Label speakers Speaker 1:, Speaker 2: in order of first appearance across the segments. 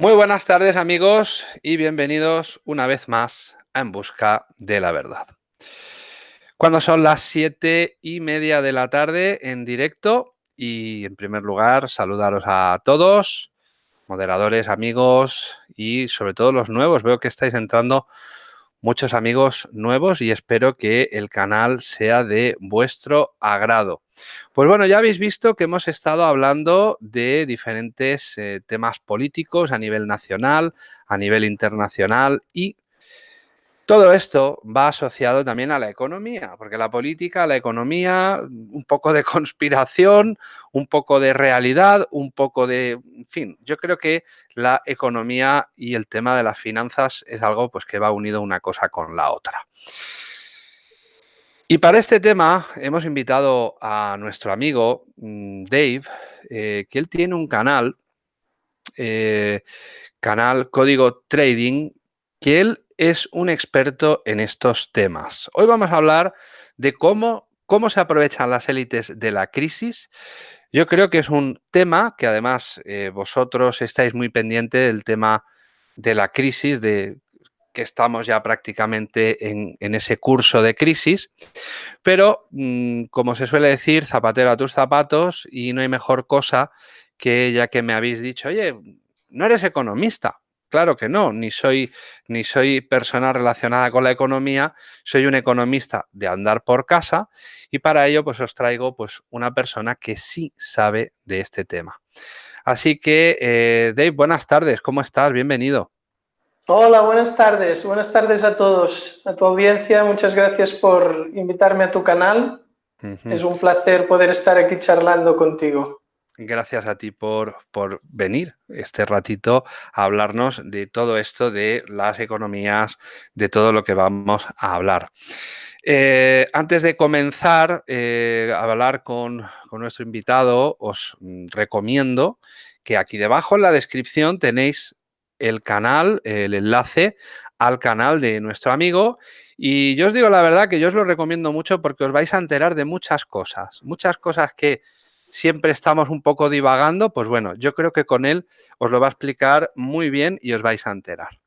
Speaker 1: Muy buenas tardes amigos y bienvenidos una vez más a En Busca de la Verdad. Cuando son las siete y media de la tarde en directo y en primer lugar saludaros a todos, moderadores, amigos y sobre todo los nuevos. Veo que estáis entrando muchos amigos nuevos y espero que el canal sea de vuestro agrado. Pues bueno, ya habéis visto que hemos estado hablando de diferentes eh, temas políticos a nivel nacional, a nivel internacional y todo esto va asociado también a la economía, porque la política, la economía, un poco de conspiración, un poco de realidad, un poco de... En fin, yo creo que la economía y el tema de las finanzas es algo pues, que va unido una cosa con la otra. Y para este tema hemos invitado a nuestro amigo mm, Dave, eh, que él tiene un canal, eh, canal Código Trading, que él es un experto en estos temas. Hoy vamos a hablar de cómo, cómo se aprovechan las élites de la crisis. Yo creo que es un tema que además eh, vosotros estáis muy pendiente del tema de la crisis, de que estamos ya prácticamente en, ese curso de crisis, pero mm, como se suele decir, zapatero a tus zapatos y no hay mejor cosa que ya que me habéis dicho, oye, no eres economista, Claro que no, ni soy, ni soy persona relacionada con la economía, soy un economista de andar por casa y para ello pues os traigo pues una persona que sí sabe de este tema. Así que, eh, Dave, buenas tardes, ¿cómo estás? Bienvenido.
Speaker 2: Hola, buenas tardes, buenas tardes a todos, a tu audiencia, muchas gracias por invitarme a tu canal. Es un placer poder estar aquí charlando contigo.
Speaker 1: Gracias a ti por, por, venir este ratito a hablarnos de todo esto, de las economías, de todo lo que vamos a hablar. Eh, antes de comenzar eh, a hablar con, con, nuestro invitado, os mm, recomiendo que aquí debajo en la descripción tenéis el canal, el enlace al canal de nuestro amigo y yo os digo la verdad que yo os lo recomiendo mucho porque os vais a enterar de muchas cosas, muchas cosas que siempre estamos un poco divagando, pues bueno, yo creo que con él os lo va a explicar muy bien y os vais a enterar.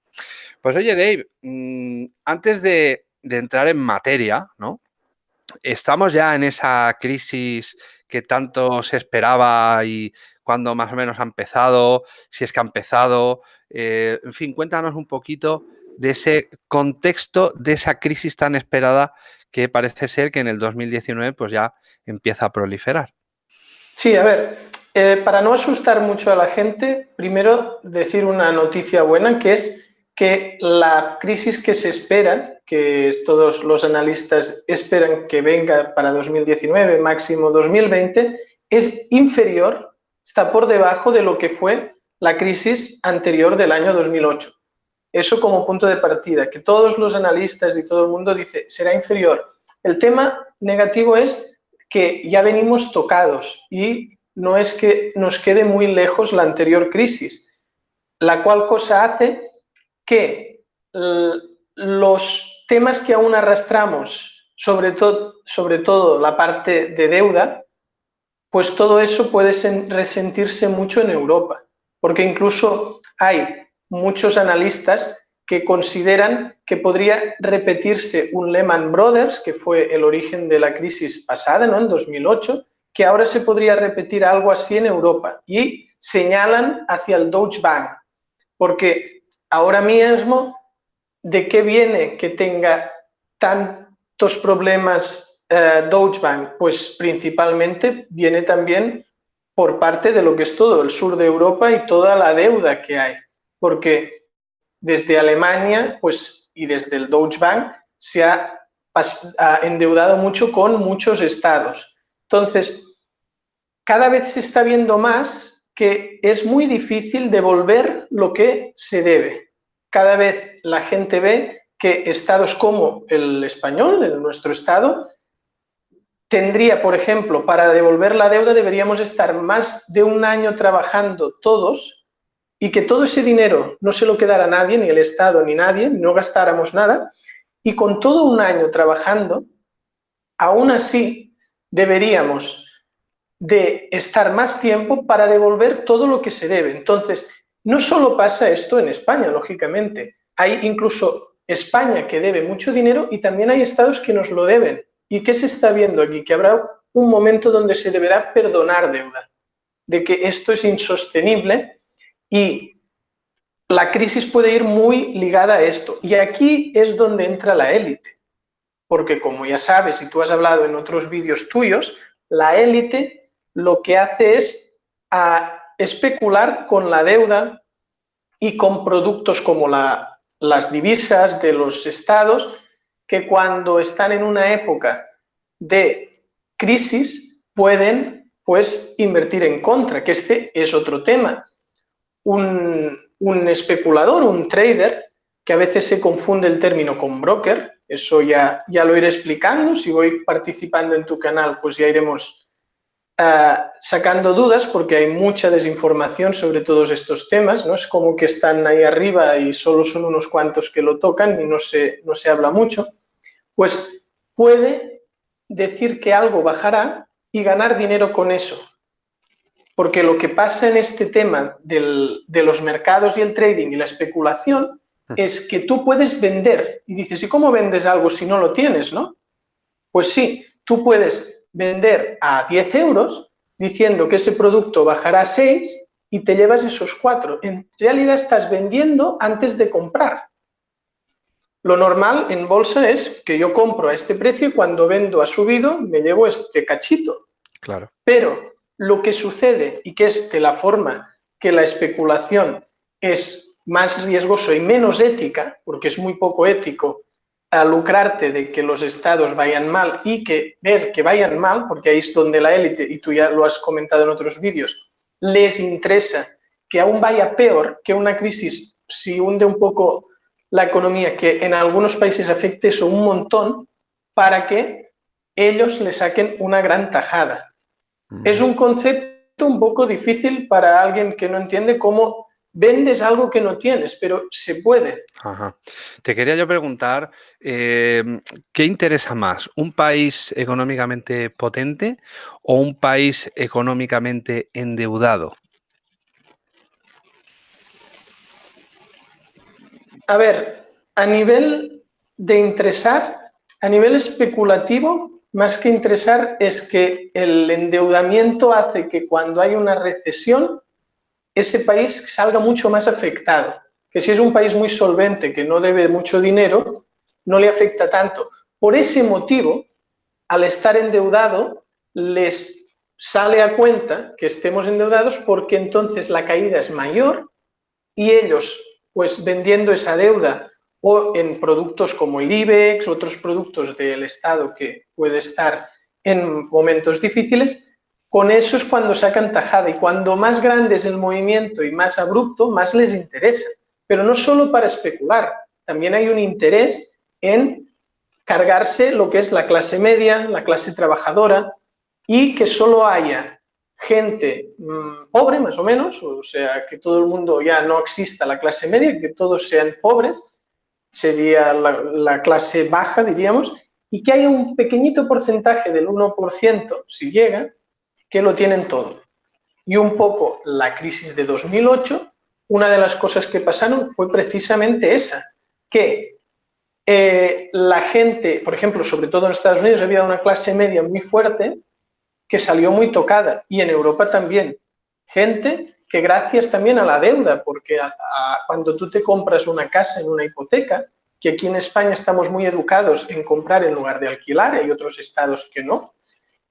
Speaker 1: Pues oye, Dave, mm, antes de, entrar en materia, ¿no? Estamos ya en esa crisis que tanto se esperaba y cuándo más o menos ha empezado, si es que ha empezado. Eh, en fin, cuéntanos un poquito de ese contexto, de esa crisis tan esperada que parece ser que en el 2019 pues ya empieza a proliferar.
Speaker 2: Sí, a ver, eh, para no asustar mucho a la gente, primero decir una noticia buena, que es que la crisis que se espera, que todos los analistas esperan que venga para 2019, máximo 2020, es inferior, está por debajo de lo que fue la crisis anterior del año 2008. Eso como punto de partida, que todos los analistas y todo el mundo dice será inferior. El tema negativo es que ya venimos tocados y no es que nos quede muy lejos la anterior crisis, la cual cosa hace que los temas que aún arrastramos, sobre, todo sobre todo la parte de deuda, pues todo eso puede resentirse mucho en Europa, porque incluso hay muchos analistas que consideran que podría repetirse un Lehman Brothers, que fue el origen de la crisis pasada, ¿no? en 2008, que ahora se podría repetir algo así en Europa. Y señalan hacia el Deutsche Bank, porque ahora mismo, ¿de qué viene que tenga tantos problemas eh, Deutsche Bank? Pues principalmente viene también por parte de lo que es todo el sur de Europa y toda la deuda que hay, porque desde Alemania pues, y desde el Deutsche Bank se ha, endeudado mucho con muchos estados. Entonces, cada vez se está viendo más que es muy difícil devolver lo que se debe. Cada vez la gente ve que estados como el español, el nuestro estado, tendría, por ejemplo, para devolver la deuda deberíamos estar más de un año trabajando todos y que todo ese dinero no se lo quedara nadie, ni el Estado, ni nadie, no gastáramos nada, y con todo un año trabajando, aún así deberíamos de estar más tiempo para devolver todo lo que se debe. Entonces, no solo pasa esto en España, lógicamente. Hay incluso España que debe mucho dinero y también hay estados que nos lo deben. ¿Y qué se está viendo aquí? Que habrá un momento donde se deberá perdonar deuda, de que esto es insostenible y la crisis puede ir muy ligada a esto. Y aquí es donde entra la élite, porque como ya sabes y tú has hablado en otros vídeos tuyos, la élite lo que hace es especular con la deuda y con productos como la, las divisas de los estados, que cuando están en una época de crisis pueden pues invertir en contra, que este es otro tema. Un, un especulador, un trader, que a veces se confunde el término con broker, eso ya, ya lo iré explicando, si voy participando en tu canal pues ya iremos eh, sacando dudas porque hay mucha desinformación sobre todos estos temas, ¿no? Es como que están ahí arriba y solo son unos cuantos que lo tocan y no se, no se habla mucho, pues puede decir que algo bajará y ganar dinero con eso. Porque lo que pasa en este tema del, de los mercados y el trading y la especulación mm. es que tú puedes vender y dices, ¿y cómo vendes algo si no lo tienes, no? Pues sí, tú puedes vender a 10 euros diciendo que ese producto bajará a 6 y te llevas esos 4. En realidad estás vendiendo antes de comprar. Lo normal en bolsa es que yo compro a este precio y cuando vendo ha subido me llevo este cachito.
Speaker 1: Claro.
Speaker 2: Pero lo que sucede y que es de la forma que la especulación es más riesgoso y menos ética, porque es muy poco ético a lucrarte de que los estados vayan mal y que ver que vayan mal, porque ahí es donde la élite, y tú ya lo has comentado en otros vídeos, les interesa que aún vaya peor que una crisis, si hunde un poco la economía, que en algunos países afecte eso un montón, para que ellos le saquen una gran tajada. Es un concepto un poco difícil para alguien que no entiende cómo vendes algo que no tienes, pero se puede.
Speaker 1: Te quería yo preguntar, em, ¿qué interesa más? ¿Un país económicamente potente o un país económicamente endeudado?
Speaker 2: A ver, a nivel de interesar, a nivel especulativo, más que interesar es que el endeudamiento hace que cuando hay una recesión ese país salga mucho más afectado. Que si es un país muy solvente, que no debe mucho dinero, no le afecta tanto. Por ese motivo, al estar endeudado, les sale a cuenta que estemos endeudados porque entonces la caída es mayor y ellos, pues vendiendo esa deuda o en productos como el IBEX, otros productos del Estado que puede estar en momentos difíciles, con eso es cuando sacan tajada y cuando más grande es el movimiento y más abrupto, más les interesa. Pero no solo para especular, también hay un interés en cargarse lo que es la clase media, la clase trabajadora y que solo haya gente mm, pobre, más o menos, o sea, que todo el mundo ya no exista la clase media, que todos sean pobres, sería la, la clase baja, diríamos, y que haya un pequeñito porcentaje del 1%, si llega, que lo tienen todo. Y un poco la crisis de 2008, una de las cosas que pasaron fue precisamente esa, que eh, la gente, por ejemplo, sobre todo en Estados Unidos, había una clase media muy fuerte que salió muy tocada y en Europa también. Gente que gracias también a la deuda, porque cuando tú te compras una casa en una hipoteca, que aquí en España estamos muy educados en comprar en lugar de alquilar, hay otros estados que no,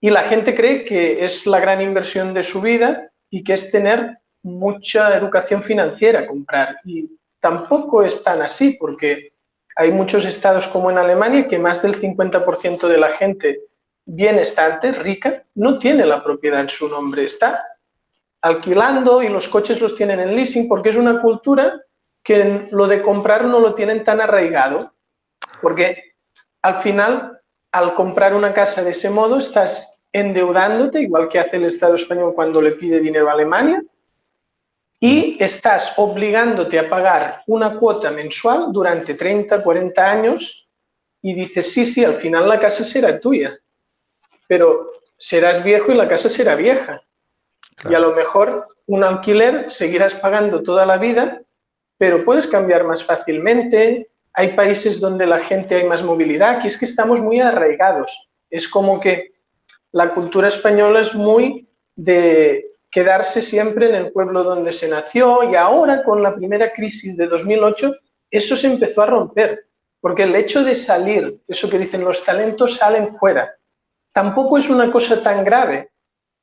Speaker 2: y la gente cree que es la gran inversión de su vida y que es tener mucha educación financiera, comprar. Y tampoco es tan así, porque hay muchos estados como en Alemania que más del 50% de la gente bienestante, rica, no tiene la propiedad en su nombre. Está alquilando y los coches los tienen en leasing porque es una cultura que lo de comprar no lo tienen tan arraigado. Porque al final, al comprar una casa de ese modo, estás endeudándote, igual que hace el Estado español cuando le pide dinero a Alemania, y estás obligándote a pagar una cuota mensual durante 30, 40 años y dices, sí, sí, al final la casa será tuya, pero serás viejo y la casa será vieja. Y a lo mejor un alquiler seguirás pagando toda la vida, pero puedes cambiar más fácilmente. Hay países donde la gente hay más movilidad, aquí es que estamos muy arraigados. Es como que la cultura española es muy de quedarse siempre en el pueblo donde se nació y ahora con la primera crisis de 2008 eso se empezó a romper, porque el hecho de salir, eso que dicen los talentos salen fuera, tampoco es una cosa tan grave,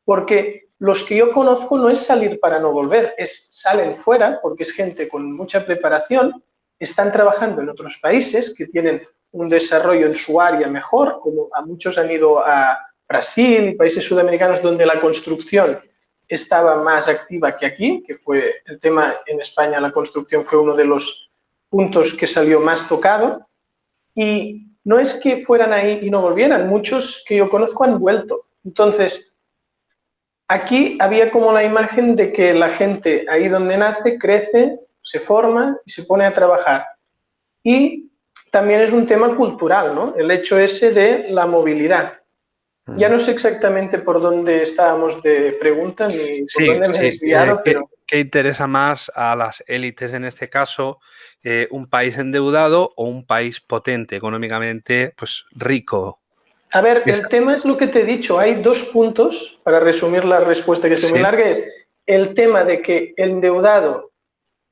Speaker 2: porque los que yo conozco no es salir para no volver, es salen fuera porque es gente con mucha preparación, están trabajando en otros países que tienen un desarrollo en su área mejor, como a muchos han ido a Brasil y países sudamericanos donde la construcción estaba más activa que aquí, que fue el tema en España, la construcción fue uno de los puntos que salió más tocado. Y no es que fueran ahí y no volvieran, muchos que yo conozco han vuelto. Entonces, aquí había como la imagen de que la gente ahí donde nace crece, se forma y se pone a trabajar. Y también es un tema cultural, ¿no? El hecho ese de la movilidad. Ya no sé exactamente por dónde estábamos de pregunta ni por dónde me he desviado,
Speaker 1: eh, pero... ¿Qué, interesa más a las élites en este caso? Eh, ¿Un país endeudado o un país potente económicamente, pues rico?
Speaker 2: A ver, el tema es lo que te he dicho. Hay dos puntos, para resumir la respuesta que se me largue, es el tema de que el endeudado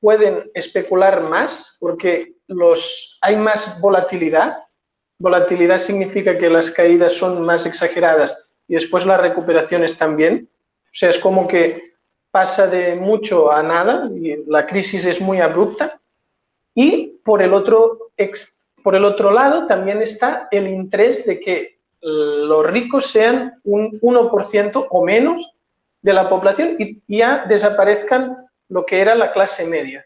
Speaker 2: pueden especular más porque los, hay más volatilidad Volatilidad significa que las caídas son más exageradas y después las recuperaciones también. O sea, es como que pasa de mucho a nada y la crisis es muy abrupta. Y por el otro, por el otro lado también está el interés de que los ricos sean un 1% o menos de la población y ya desaparezcan lo que era la clase media.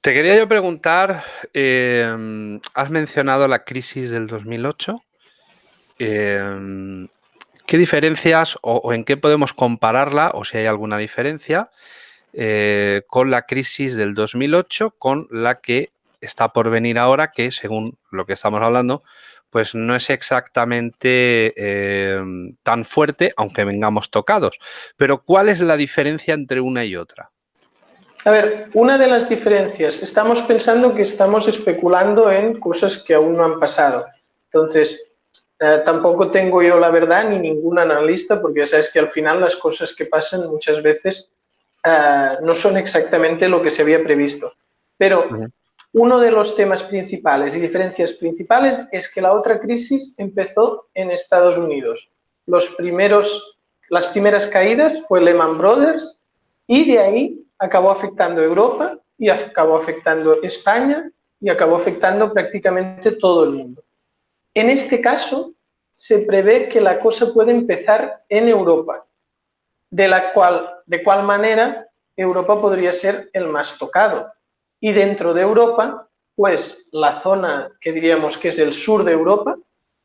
Speaker 1: Te quería yo preguntar, em, has mencionado la crisis del 2008. Em, ¿Qué diferencias o, en qué podemos compararla, o si hay alguna diferencia, eh, con la crisis del 2008, con la que está por venir ahora, que según lo que estamos hablando, pues no es exactamente em, tan fuerte, aunque vengamos tocados. Pero ¿cuál es la diferencia entre una y otra?
Speaker 2: A ver, una de las diferencias, estamos pensando que estamos especulando en cosas que aún no han pasado. Entonces, eh, tampoco tengo yo la verdad ni ningún analista, porque ya sabes que al final las cosas que pasan muchas veces eh, no son exactamente lo que se había previsto. Pero uno de los temas principales y diferencias principales es que la otra crisis empezó en Estados Unidos. Los primeros, las primeras caídas fue Lehman Brothers y de ahí acabó afectando Europa y acabó afectando España y acabó afectando prácticamente todo el mundo. En este caso, se prevé que la cosa puede empezar en Europa, de la cual, de cual manera Europa podría ser el más tocado. Y dentro de Europa, pues la zona que diríamos que es el sur de Europa,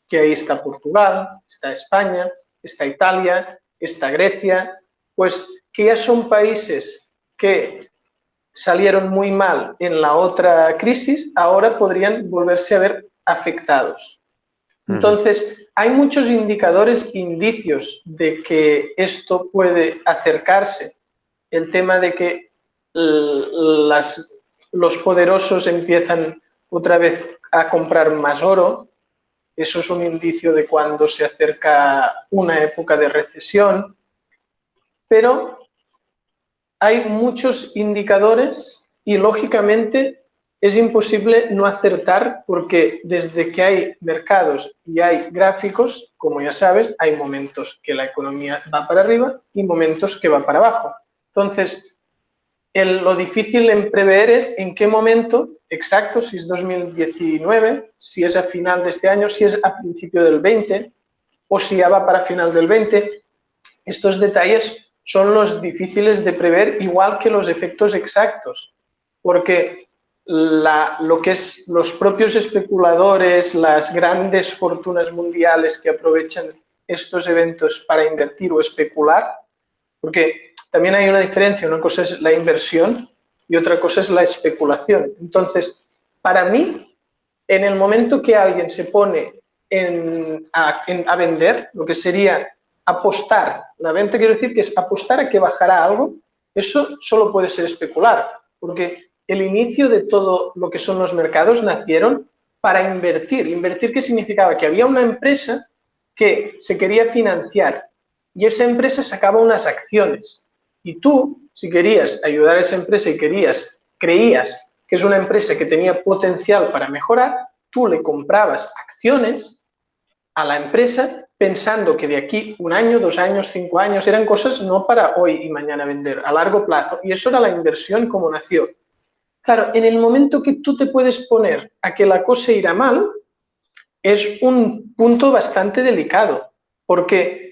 Speaker 2: que ahí está Portugal, está España, está Italia, está Grecia, pues que ya son países que salieron muy mal en la otra crisis, ahora podrían volverse a ver afectados. Entonces, hay muchos indicadores, indicios de que esto puede acercarse. El tema de que las, los poderosos empiezan otra vez a comprar más oro, eso es un indicio de cuando se acerca una época de recesión, pero hay muchos indicadores y lógicamente es imposible no acertar porque desde que hay mercados y hay gráficos, como ya sabes, hay momentos que la economía va para arriba y momentos que va para abajo. Entonces, lo difícil en prever es en qué momento exacto, si es 2019, si es a final de este año, si es a principio del 20 o si ya va para final del 20. Estos detalles son los difíciles de prever, igual que los efectos exactos, porque lo que es los propios especuladores, las grandes fortunas mundiales que aprovechan estos eventos para invertir o especular, porque también hay una diferencia, una cosa es la inversión y otra cosa es la especulación. Entonces, para mí, en el momento que alguien se pone a, a vender, lo que sería apostar. La venta quiero decir que es apostar a que bajará algo. Eso solo puede ser especular, porque el inicio de todo lo que son los mercados nacieron para invertir. Invertir, ¿qué significaba? Que había una empresa que se quería financiar y esa empresa sacaba unas acciones. Y tú, si querías ayudar a esa empresa y querías, creías que es una empresa que tenía potencial para mejorar, tú le comprabas acciones a la empresa pensando que de aquí un año, dos años, cinco años, eran cosas no para hoy y mañana vender, a largo plazo. Y eso era la inversión como nació. Claro, en el momento que tú te puedes poner a que la cosa irá mal, es un punto bastante delicado, porque,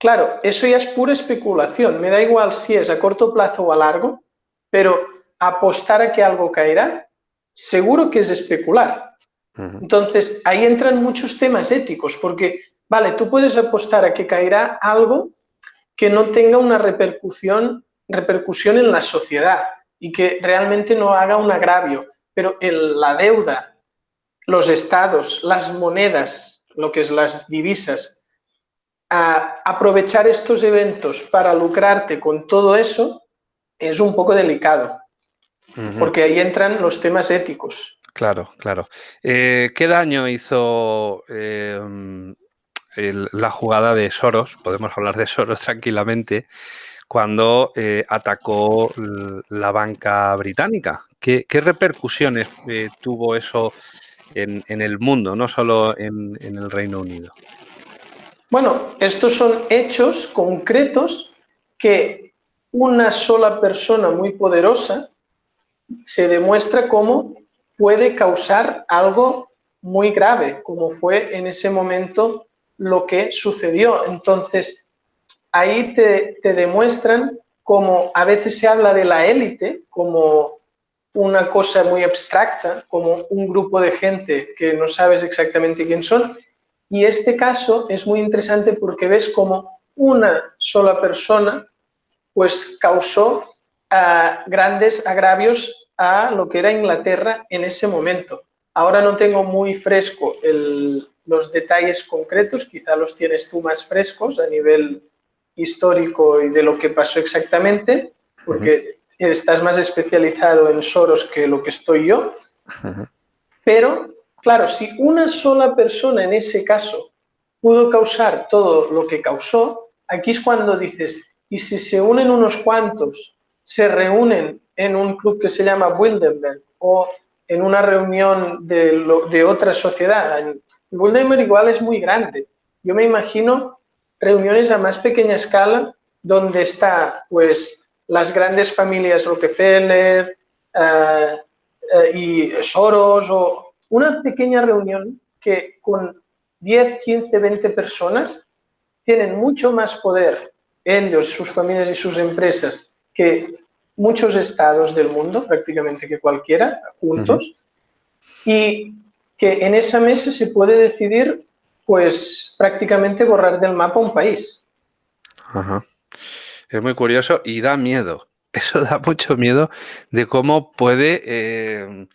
Speaker 2: claro, eso ya es pura especulación. Me da igual si es a corto plazo o a largo, pero apostar a que algo caerá, seguro que es especular. Entonces, ahí entran muchos temas éticos, porque, vale, tú puedes apostar a que caerá algo que no tenga una repercusión, repercusión en la sociedad y que realmente no haga un agravio, pero la deuda, los estados, las monedas, lo que es las divisas, aprovechar estos eventos para lucrarte con todo eso es un poco delicado, porque ahí entran los temas éticos.
Speaker 1: Claro, claro. Eh, ¿Qué daño hizo em, la jugada de Soros? Podemos hablar de Soros tranquilamente cuando eh, atacó la banca británica. ¿Qué, repercusiones eh, tuvo eso en, el mundo, no solo en, en el Reino Unido?
Speaker 2: Bueno, estos son hechos concretos que una sola persona muy poderosa se demuestra como puede causar algo muy grave, como fue en ese momento lo que sucedió. Entonces, ahí te, demuestran como a veces se habla de la élite como una cosa muy abstracta, como un grupo de gente que no sabes exactamente quién son. Y este caso es muy interesante porque ves como una sola persona pues causó ah, grandes agravios a lo que era Inglaterra en ese momento. Ahora no tengo muy fresco los detalles concretos, quizá los tienes tú más frescos a nivel histórico y de lo que pasó exactamente, porque estás más especializado en Soros que lo que estoy yo. Pero, claro, si una sola persona en ese caso pudo causar todo lo que causó, aquí es cuando dices, y si se unen unos cuantos, se reúnen en un club que se llama Wildenberg o en una reunión de, otra sociedad. Wildenberg igual es muy grande. Yo me imagino reuniones a más pequeña escala donde está pues las grandes familias Rockefeller eh, eh, y Soros o una pequeña reunión que con 10, 15, 20 personas tienen mucho más poder ellos, sus familias y sus empresas que muchos estados del mundo, prácticamente que cualquiera, juntos, y que en esa mesa se puede decidir, pues prácticamente borrar del mapa un país.
Speaker 1: Es muy curioso y da miedo. Eso da mucho miedo de cómo puede, eh,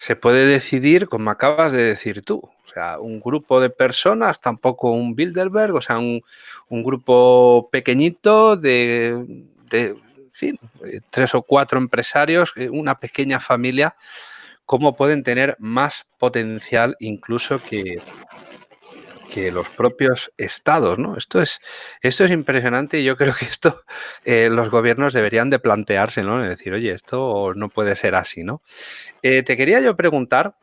Speaker 1: se puede decidir, como acabas de decir tú. O sea, un grupo de personas, tampoco un Bilderberg, o sea, un, grupo pequeñito de eh, tres o cuatro empresarios, eh, una pequeña familia, cómo pueden tener más potencial incluso que, que los propios estados, ¿no? Esto es, esto es impresionante y yo creo que esto eh, los gobiernos deberían de plantearse, ¿no? Es decir, oye, esto no puede ser así, ¿no? te quería yo preguntar,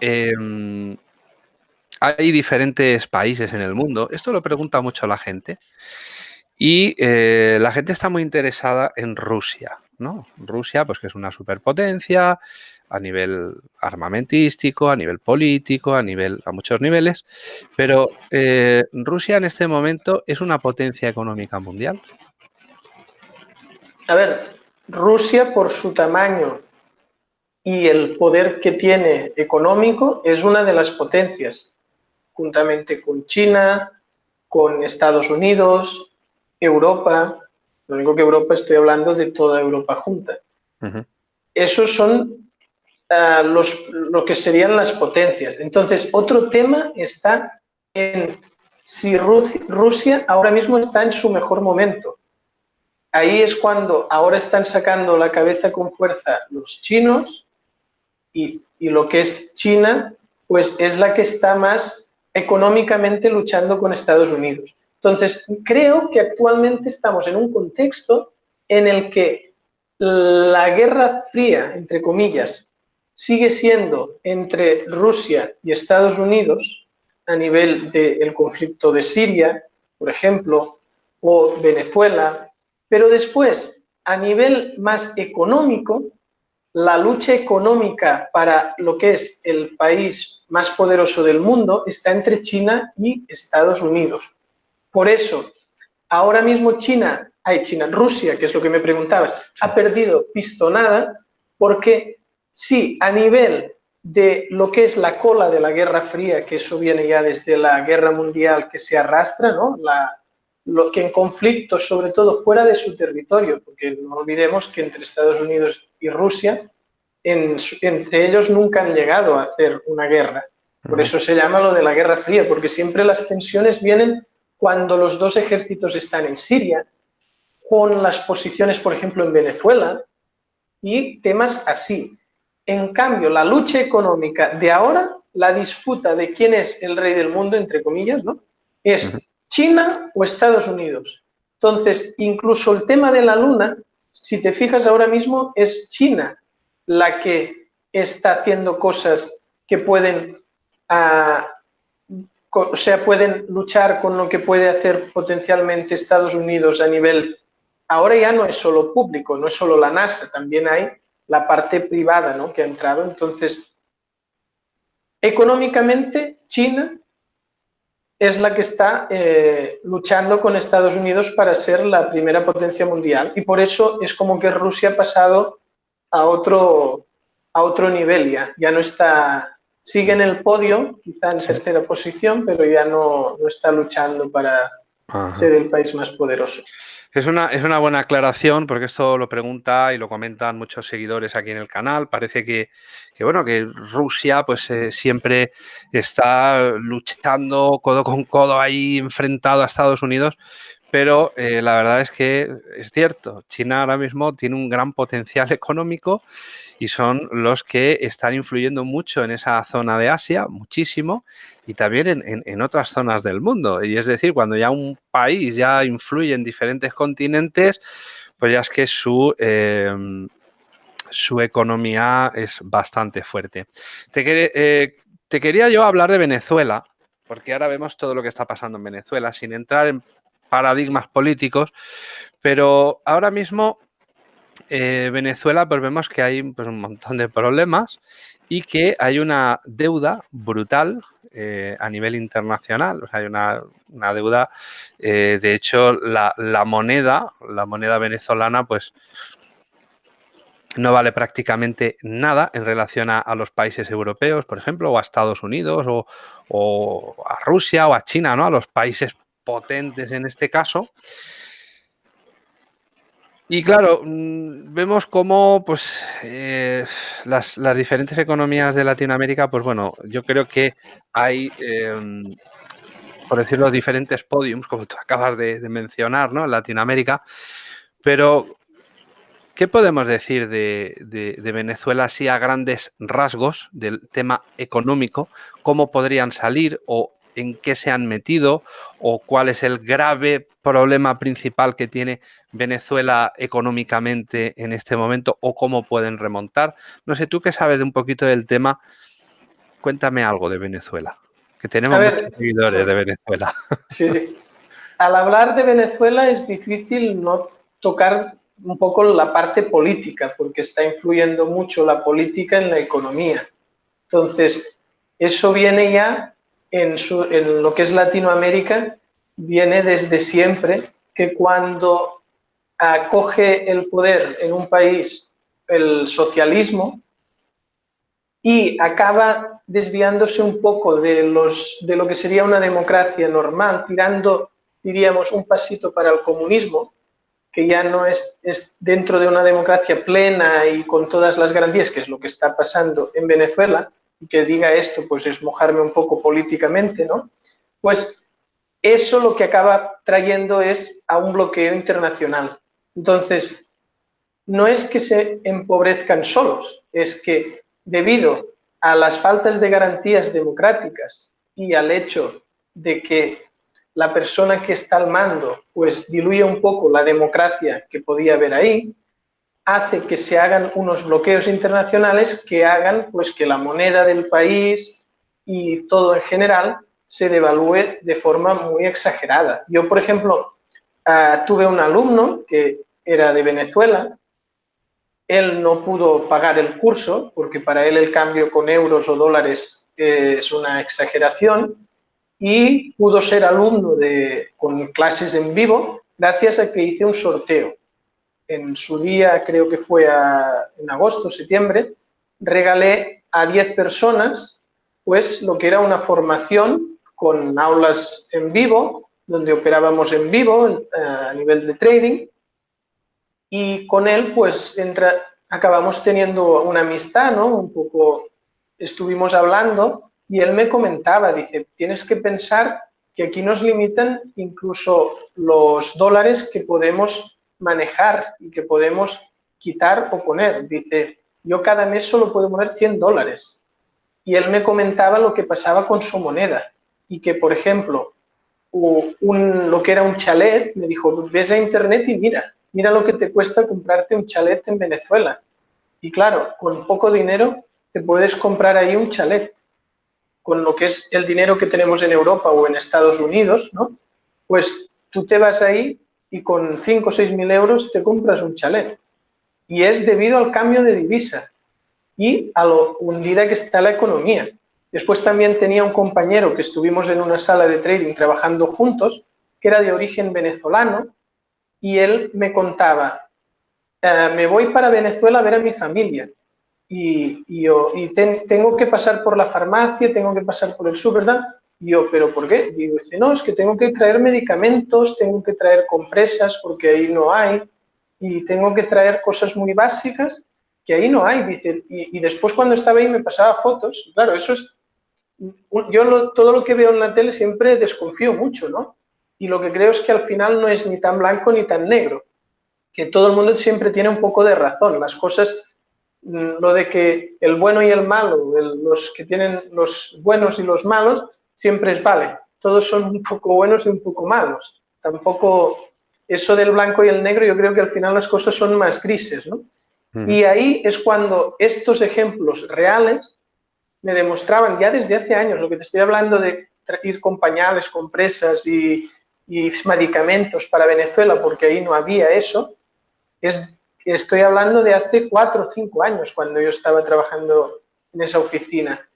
Speaker 1: em, hay diferentes países en el mundo, esto lo pregunta mucho la gente, y eh, la gente está muy interesada en Rusia, ¿no? Rusia, pues que es una superpotencia a nivel armamentístico, a nivel político, a nivel a muchos niveles, pero eh, Rusia en este momento es una potencia económica mundial.
Speaker 2: A ver, Rusia por su tamaño y el poder que tiene económico es una de las potencias, juntamente con China, con Estados Unidos, Europa, lo único que Europa estoy hablando de toda Europa junta. Esos son ah, los, lo que serían las potencias. Entonces, otro tema está en si Rusia ahora mismo está en su mejor momento. Ahí es cuando ahora están sacando la cabeza con fuerza los chinos y, y lo que es China, pues es la que está más económicamente luchando con Estados Unidos. Entonces, creo que actualmente estamos en un contexto en el que la guerra fría, entre comillas, sigue siendo entre Rusia y Estados Unidos a nivel del conflicto de Siria, por ejemplo, o Venezuela, pero después, a nivel más económico, la lucha económica para lo que es el país más poderoso del mundo está entre China y Estados Unidos. Por eso, ahora mismo China, hay China, Rusia, que es lo que me preguntabas, ha perdido pistonada porque sí, a nivel de lo que es la cola de la Guerra Fría, que eso viene ya desde la Guerra Mundial que se arrastra, ¿no? La, lo que en conflictos, sobre todo fuera de su territorio, porque no olvidemos que entre Estados Unidos y Rusia, entre ellos nunca han llegado a hacer una guerra. Por eso se llama lo de la Guerra Fría, porque siempre las tensiones vienen cuando los dos ejércitos están en Siria, con las posiciones, por ejemplo, en Venezuela, y temas así. En cambio, la lucha económica de ahora, la disputa de quién es el rey del mundo, entre comillas, ¿no? Es China o Estados Unidos. Entonces, incluso el tema de la luna, si te fijas ahora mismo, es China la que está haciendo cosas que pueden, ah, o sea, pueden luchar con lo que puede hacer potencialmente Estados Unidos a nivel, ahora ya no es solo público, no es solo la NASA, también hay la parte privada ¿no? que ha entrado. Entonces, económicamente, China es la que está eh, luchando con Estados Unidos para ser la primera potencia mundial y por eso es como que Rusia ha pasado a otro, a otro nivel ya, ya no está, sigue en el podio, quizá en tercera posición, pero ya no, no está luchando para ser el país más poderoso.
Speaker 1: Es una, es una buena aclaración porque esto lo pregunta y lo comentan muchos seguidores aquí en el canal. Parece que, bueno, que Rusia pues eh, siempre está luchando codo con codo ahí enfrentado a Estados Unidos, pero eh, la verdad es que es cierto, China ahora mismo tiene un gran potencial económico y son los que están influyendo mucho en esa zona de Asia, muchísimo, y también en, otras zonas del mundo. Y es decir, cuando ya un país ya influye en diferentes continentes, pues ya es que su, em, su economía es bastante fuerte. Te, eh, te quería yo hablar de Venezuela, porque ahora vemos todo lo que está pasando en Venezuela, sin entrar en paradigmas políticos, pero ahora mismo eh, Venezuela pues vemos que hay pues, un montón de problemas y que hay una deuda brutal eh, a nivel internacional. Hay una, deuda, eh, de hecho, la, moneda, la moneda venezolana, pues no vale prácticamente nada en relación a, los países europeos, por ejemplo, o a Estados Unidos, o, o, a Rusia, o a China, ¿no? A los países potentes en este caso. Y claro, mm, vemos cómo pues, eh, las, diferentes economías de Latinoamérica, pues bueno, yo creo que hay, em, por decirlo, diferentes podiums, como tú acabas de, mencionar, ¿no? En Latinoamérica. Pero, ¿qué podemos decir de, de, Venezuela así a grandes rasgos del tema económico? ¿Cómo podrían salir o en qué se han metido o cuál es el grave problema principal que tiene Venezuela económicamente en este momento o cómo pueden remontar. No sé, tú que sabes de un poquito del tema, cuéntame algo de Venezuela, que tenemos muchos seguidores de Venezuela.
Speaker 2: Sí, sí. Al hablar de Venezuela es difícil no tocar un poco la parte política, porque está influyendo mucho la política en la economía. Entonces, eso viene ya en, lo que es Latinoamérica viene desde siempre que cuando acoge el poder en un país el socialismo y acaba desviándose un poco de, los, de lo que sería una democracia normal, tirando, diríamos, un pasito para el comunismo, que ya no es, es dentro de una democracia plena y con todas las garantías, que es lo que está pasando en Venezuela, que diga esto, pues es mojarme un poco políticamente, ¿no? Pues eso lo que acaba trayendo es a un bloqueo internacional. Entonces, no es que se empobrezcan solos, es que debido a las faltas de garantías democráticas y al hecho de que la persona que está al mando pues diluye un poco la democracia que podía haber ahí, hace que se hagan unos bloqueos internacionales que hagan pues que la moneda del país y todo en general se devalúe de forma muy exagerada. Yo, por ejemplo, ah, tuve un alumno que era de Venezuela, él no pudo pagar el curso porque para él el cambio con euros o dólares es una exageración y pudo ser alumno de, con clases en vivo gracias a que hice un sorteo. En su día, creo que fue en agosto, septiembre, regalé a 10 personas pues lo que era una formación con aulas en vivo, donde operábamos en vivo eh, a nivel de trading y con él pues entra, acabamos teniendo una amistad, ¿no? Un poco estuvimos hablando y él me comentaba, dice, tienes que pensar que aquí nos limitan incluso los dólares que podemos manejar y que podemos quitar o poner. Dice, yo cada mes solo puedo poner 100 dólares. Y él me comentaba lo que pasaba con su moneda y que, por ejemplo, un, lo que era un chalet, me dijo, ves a internet y mira, mira lo que te cuesta comprarte un chalet en Venezuela. Y claro, con poco dinero te puedes comprar ahí un chalet con lo que es el dinero que tenemos en Europa o en Estados Unidos, ¿no? Pues tú te vas ahí y con 5 o 6 mil euros te compras un chalet. Y es debido al cambio de divisa y a lo hundida que está la economía. Después también tenía un compañero que estuvimos en una sala de trading trabajando juntos, que era de origen venezolano, y él me contaba, eh, me voy para Venezuela a ver a mi familia, y, yo y tengo que pasar por la farmacia, tengo que pasar por el súper, ¿verdad? Y yo, ¿pero por qué? Digo, dice, no, es que tengo que traer medicamentos, tengo que traer compresas porque ahí no hay, y tengo que traer cosas muy básicas que ahí no hay, dice, y, después cuando estaba ahí me pasaba fotos, claro, eso es, yo todo lo que veo en la tele siempre desconfío mucho, ¿no? Y lo que creo es que al final no es ni tan blanco ni tan negro, que todo el mundo siempre tiene un poco de razón, las cosas Mm, lo de que el bueno y el malo, los que tienen los buenos y los malos, siempre es vale. Todos son un poco buenos y un poco malos. Tampoco eso del blanco y el negro, yo creo que al final las cosas son más grises, ¿no? Y ahí es cuando estos ejemplos reales me demostraban ya desde hace años, lo que te estoy hablando de ir con pañales, compresas y, y medicamentos para Venezuela, porque ahí no había eso, es estoy hablando de hace cuatro o cinco años, cuando yo estaba trabajando en esa oficina.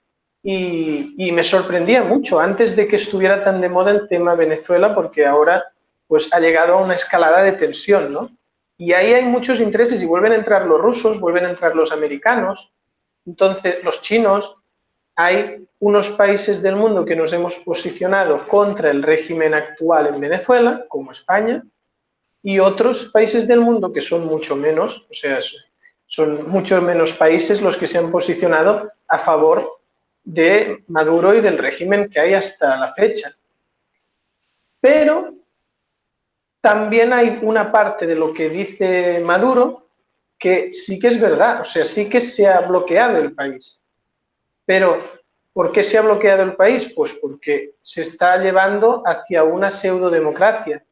Speaker 2: Y, me sorprendía mucho antes de que estuviera tan de moda el tema Venezuela, porque ahora pues ha llegado a una escalada de tensión, ¿no? Y ahí hay muchos intereses y vuelven a entrar los rusos, vuelven a entrar los americanos, entonces los chinos, hay unos países del mundo que nos hemos posicionado contra el régimen actual en Venezuela, como España, y otros países del mundo que son mucho menos, o sea, son muchos menos países los que se han posicionado a favor de Maduro y del régimen que hay hasta la fecha. Pero también hay una parte de lo que dice Maduro que sí que es verdad, o sea, sí que se ha bloqueado el país. Pero, ¿por qué se ha bloqueado el país? Pues porque se está llevando hacia una pseudodemocracia,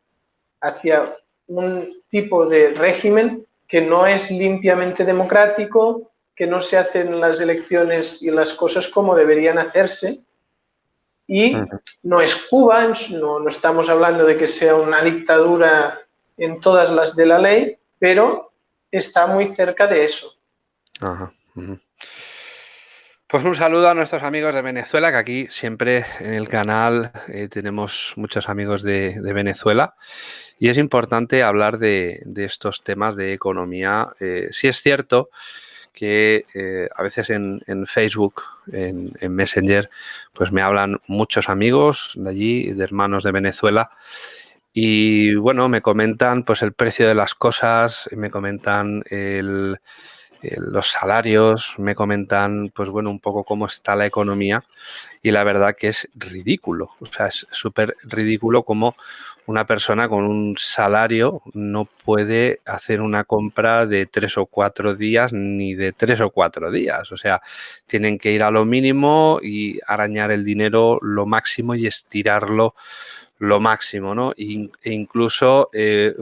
Speaker 2: hacia un tipo de régimen que no es limpiamente democrático, que no se hacen las elecciones y las cosas como deberían hacerse. Y no es Cuba, no, no estamos hablando de que sea una dictadura en todas las de la ley, pero está muy cerca de eso.
Speaker 1: Pues un saludo a nuestros amigos de Venezuela, que aquí siempre en el canal eh, tenemos muchos amigos de, Venezuela y es importante hablar de, estos temas de economía. Eh, sí es cierto que eh, a veces en, Facebook, en, Messenger, pues me hablan muchos amigos de allí, de hermanos de Venezuela, y bueno, me comentan pues el precio de las cosas, me comentan el eh, los salarios, me comentan, pues bueno, un poco cómo está la economía y la verdad que es ridículo, o sea, es súper ridículo como una persona con un salario no puede hacer una compra de tres o cuatro días ni de tres o cuatro días. O sea, tienen que ir a lo mínimo y arañar el dinero lo máximo y estirarlo lo máximo, ¿no? E incluso eh,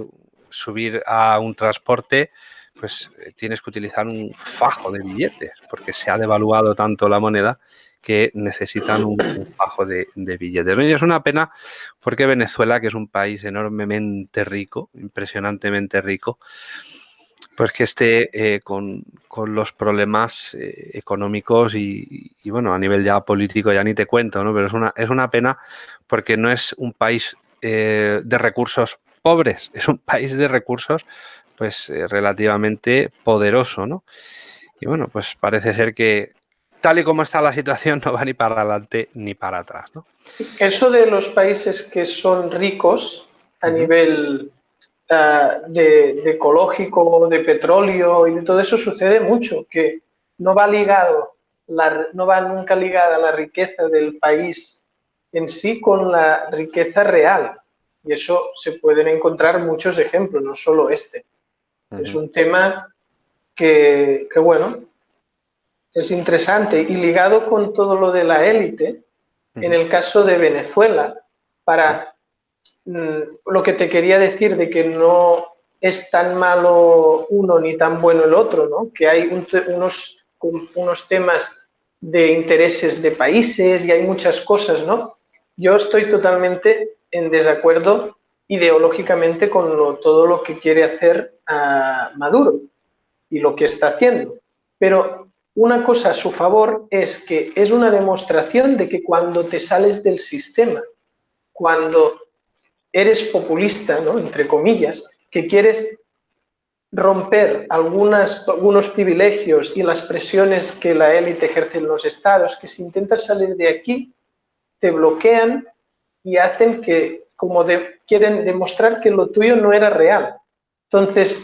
Speaker 1: subir a un transporte, pues eh, tienes que utilizar un fajo de billetes porque se ha devaluado tanto la moneda que necesitan un, bajo de, billetes. Y es una pena porque Venezuela, que es un país enormemente rico, impresionantemente rico, pues que esté eh, con, los problemas eh, económicos y, bueno, a nivel ya político ya ni te cuento, ¿no? Pero es una, es una pena porque no es un país de recursos pobres, es un país de recursos pues relativamente poderoso, ¿no? Y bueno, pues parece ser que tal y como está la situación, no va ni para adelante ni para atrás. ¿no?
Speaker 2: Eso de los países que son ricos a nivel uh, de, de, ecológico, de petróleo y de todo eso sucede mucho, que no va ligado, la, no va nunca ligada la riqueza del país en sí con la riqueza real. Y eso se pueden encontrar muchos ejemplos, no solo este. Es un tema que, que, bueno, es interesante y ligado con todo lo de la élite, en el caso de Venezuela, para mm, lo que te quería decir de que no es tan malo uno ni tan bueno el otro, ¿no? que hay unos, unos temas de intereses de países y hay muchas cosas, ¿no? Yo estoy totalmente en desacuerdo ideológicamente con todo lo que quiere hacer a Maduro y lo que está haciendo. Pero una cosa a su favor es que es una demostración de que cuando te sales del sistema, cuando eres populista, ¿no? entre comillas, que quieres romper algunas, algunos privilegios y las presiones que la élite ejerce en los estados, que si intentas salir de aquí, te bloquean y hacen que, como quieren demostrar que lo tuyo no era real. Entonces,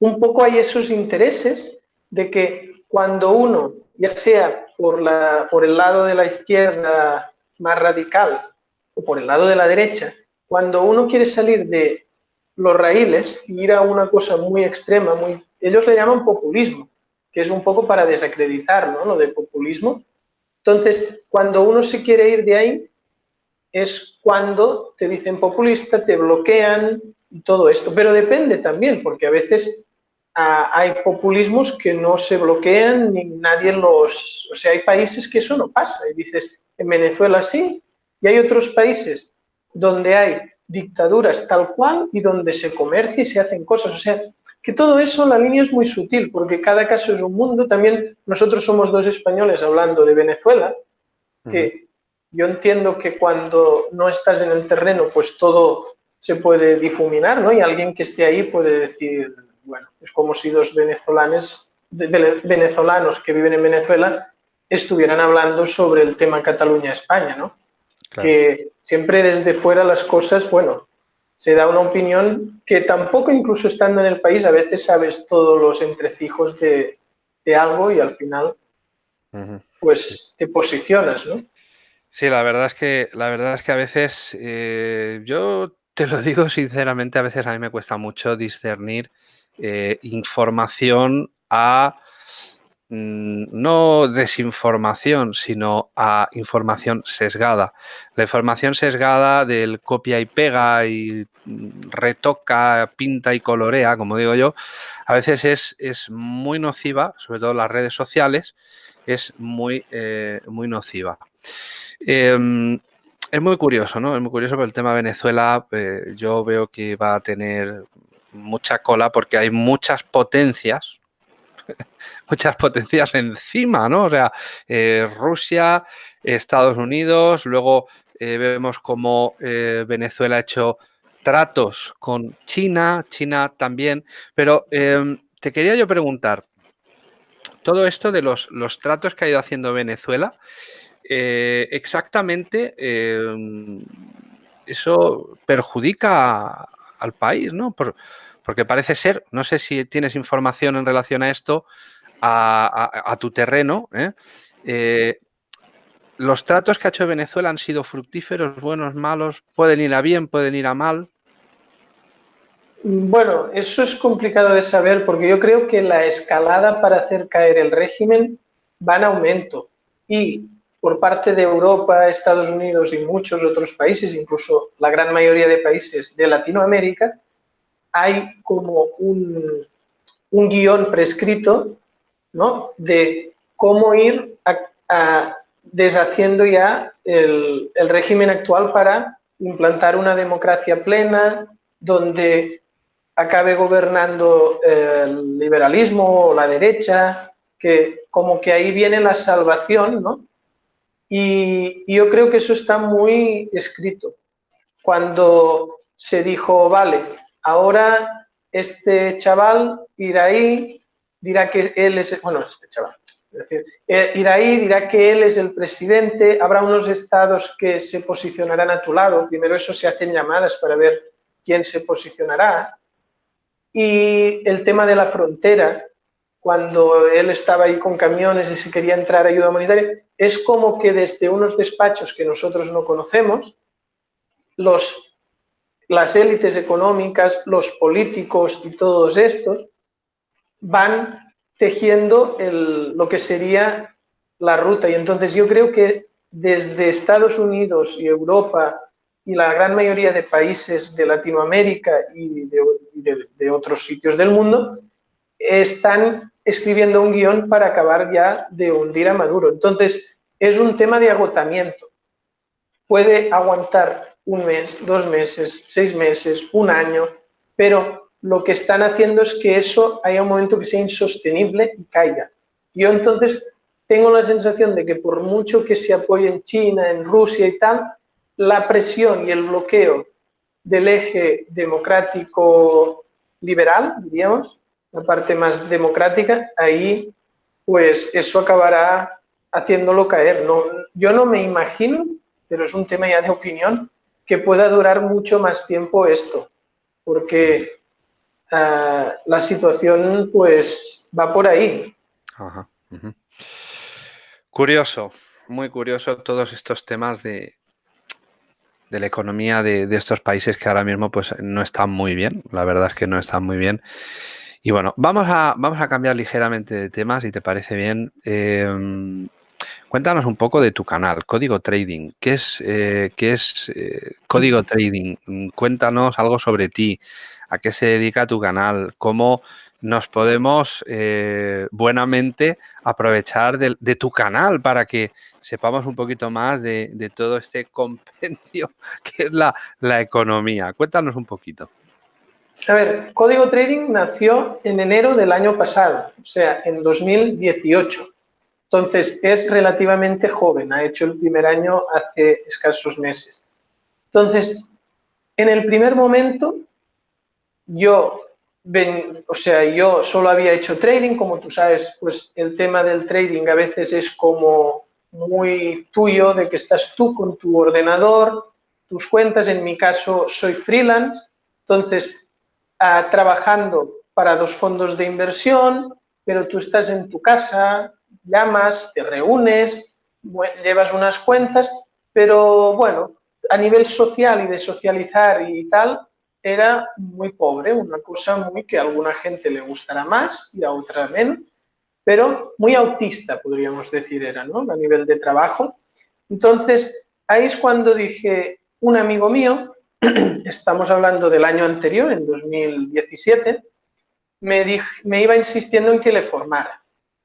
Speaker 2: un poco hay esos intereses de que cuando uno, ya sea por, la, por el lado de la izquierda más radical o por el lado de la derecha, cuando uno quiere salir de los raíles y ir a una cosa muy extrema, ellos le llaman populismo, que es un poco para desacreditar ¿no? lo de populismo. Entonces, cuando uno se quiere ir de ahí, es cuando te dicen populista, te bloquean y todo esto. Pero depende también, porque a veces hay populismos que no se bloquean ni nadie los... O sea, hay países que eso no pasa. Y dices, en Venezuela sí, y hay otros países donde hay dictaduras tal cual y donde se comercia y se hacen cosas. O sea, que todo eso, la línea es muy sutil, porque cada caso es un mundo. También nosotros somos dos españoles hablando de Venezuela, que yo entiendo que cuando no estás en el terreno, pues todo se puede difuminar, ¿no? Y alguien que esté ahí puede decir, bueno, es como si dos venezolanos, venezolanos que viven en Venezuela estuvieran hablando sobre el tema Cataluña-España, ¿no? Que siempre desde fuera las cosas, bueno, se da una opinión que tampoco incluso estando en el país a veces sabes todos los entrecijos de, algo y al final pues te posicionas, ¿no?
Speaker 1: Sí, la verdad es que, la verdad es que a veces, eh, yo te lo digo sinceramente, a veces a mí me cuesta mucho discernir eh, información a mm, no desinformación, sino a información sesgada. La información sesgada del copia y pega y mm, retoca, pinta y colorea, como digo yo, a veces es, es muy nociva, sobre todo en las redes sociales, es muy, eh, muy nociva. Em, es muy curioso, ¿no? Es muy curioso por el tema de Venezuela. Eh, yo veo que va a tener mucha cola porque hay muchas potencias, muchas potencias encima, ¿no? O sea, eh, Rusia, Estados Unidos, luego vemos como eh, Venezuela ha hecho tratos con China, China también, pero em, te quería yo preguntar, todo esto de los, los tratos que ha ido haciendo Venezuela, exactamente em, eso perjudica al país, ¿no? Porque parece ser, no sé si tienes información en relación a esto, a, tu terreno, ¿eh? Eh, ¿Los tratos que ha hecho Venezuela han sido fructíferos, buenos, malos? ¿Pueden ir a bien, pueden ir a mal?
Speaker 2: Bueno, eso es complicado de saber porque yo creo que la escalada para hacer caer el régimen va en aumento y por parte de Europa, Estados Unidos y muchos otros países, incluso la gran mayoría de países de Latinoamérica, hay como un, guion prescrito ¿no? de cómo ir deshaciendo ya el régimen actual para implantar una democracia plena donde acabe gobernando el liberalismo o la derecha, que como que ahí viene la salvación, ¿no? Y, yo creo que eso está muy escrito. Cuando se dijo, vale, ahora este chaval irá ahí, dirá que él es, bueno, este chaval, es decir, eh, irá ahí, dirá que él es el presidente, habrá unos estados que se posicionarán a tu lado, primero eso se hacen llamadas para ver quién se posicionará, y el tema de la frontera, cuando él estaba ahí con camiones y se quería entrar ayuda humanitaria, es como que desde unos despachos que nosotros no conocemos, los, las élites económicas, los políticos y todos estos van tejiendo el, lo que sería la ruta. Y entonces yo creo que desde Estados Unidos y Europa y la gran mayoría de países de Latinoamérica y de, otros sitios del mundo están escribiendo un guion para acabar ya de hundir a Maduro. Entonces, es un tema de agotamiento. Puede aguantar un mes, dos meses, seis meses, un año, pero lo que están haciendo es que eso haya un momento que sea insostenible y caiga. Yo entonces tengo la sensación de que por mucho que se apoye en China, en Rusia y tal, la presión y el bloqueo del eje democrático liberal, diríamos, la parte más democrática, ahí pues eso acabará haciéndolo caer. No, yo no me imagino, pero es un tema ya de opinión, que pueda durar mucho más tiempo esto, porque ah, la situación pues va por ahí.
Speaker 1: Curioso, muy curioso todos estos temas de, de la economía de, estos países que ahora mismo pues no están muy bien, la verdad es que no están muy bien. Y bueno, vamos a, vamos a cambiar ligeramente de tema, si te parece bien. Em, cuéntanos un poco de tu canal, Código Trading. ¿Qué es, eh, qué es eh, Código Trading? Cuéntanos algo sobre ti, a qué se dedica tu canal, cómo nos podemos eh, buenamente aprovechar de, tu canal para que sepamos un poquito más de, todo este compendio que es la, economía. Cuéntanos un poquito.
Speaker 2: A ver, Código Trading nació en enero del año pasado, o sea, en 2018. Entonces, es relativamente joven, ha hecho el primer año hace escasos meses. Entonces, en el primer momento, yo o sea, yo solo había hecho trading, como tú sabes, pues el tema del trading a veces es como muy tuyo, de que estás tú con tu ordenador, tus cuentas, en mi caso soy freelance, entonces ah, trabajando para dos fondos de inversión, pero tú estás en tu casa, llamas, te reúnes, llevas unas cuentas, pero bueno, a nivel social y de socializar y tal, era muy pobre, una cosa muy que a alguna gente le gustará más y a otra menos, pero muy autista, podríamos decir, era, ¿no? A nivel de trabajo. Entonces, ahí es cuando dije, un amigo mío, estamos hablando del año anterior, en 2017, me, me iba insistiendo en que le formara.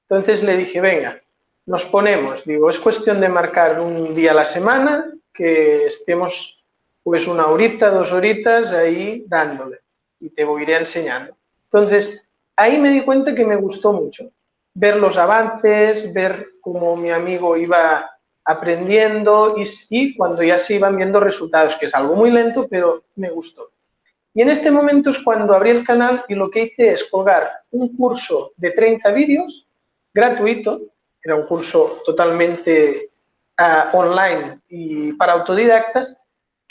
Speaker 2: Entonces le dije, venga, nos ponemos, digo, es cuestión de marcar un día a la semana, que estemos pues una horita, dos horitas ahí dándole y te voy iré enseñando. Entonces, ahí me di cuenta que me gustó mucho ver los avances, ver cómo mi amigo iba aprendiendo y, y cuando ya se iban viendo resultados, que es algo muy lento, pero me gustó. Y en este momento es cuando abrí el canal y lo que hice es colgar un curso de 30 vídeos gratuito, era un curso totalmente ah, online y para autodidactas,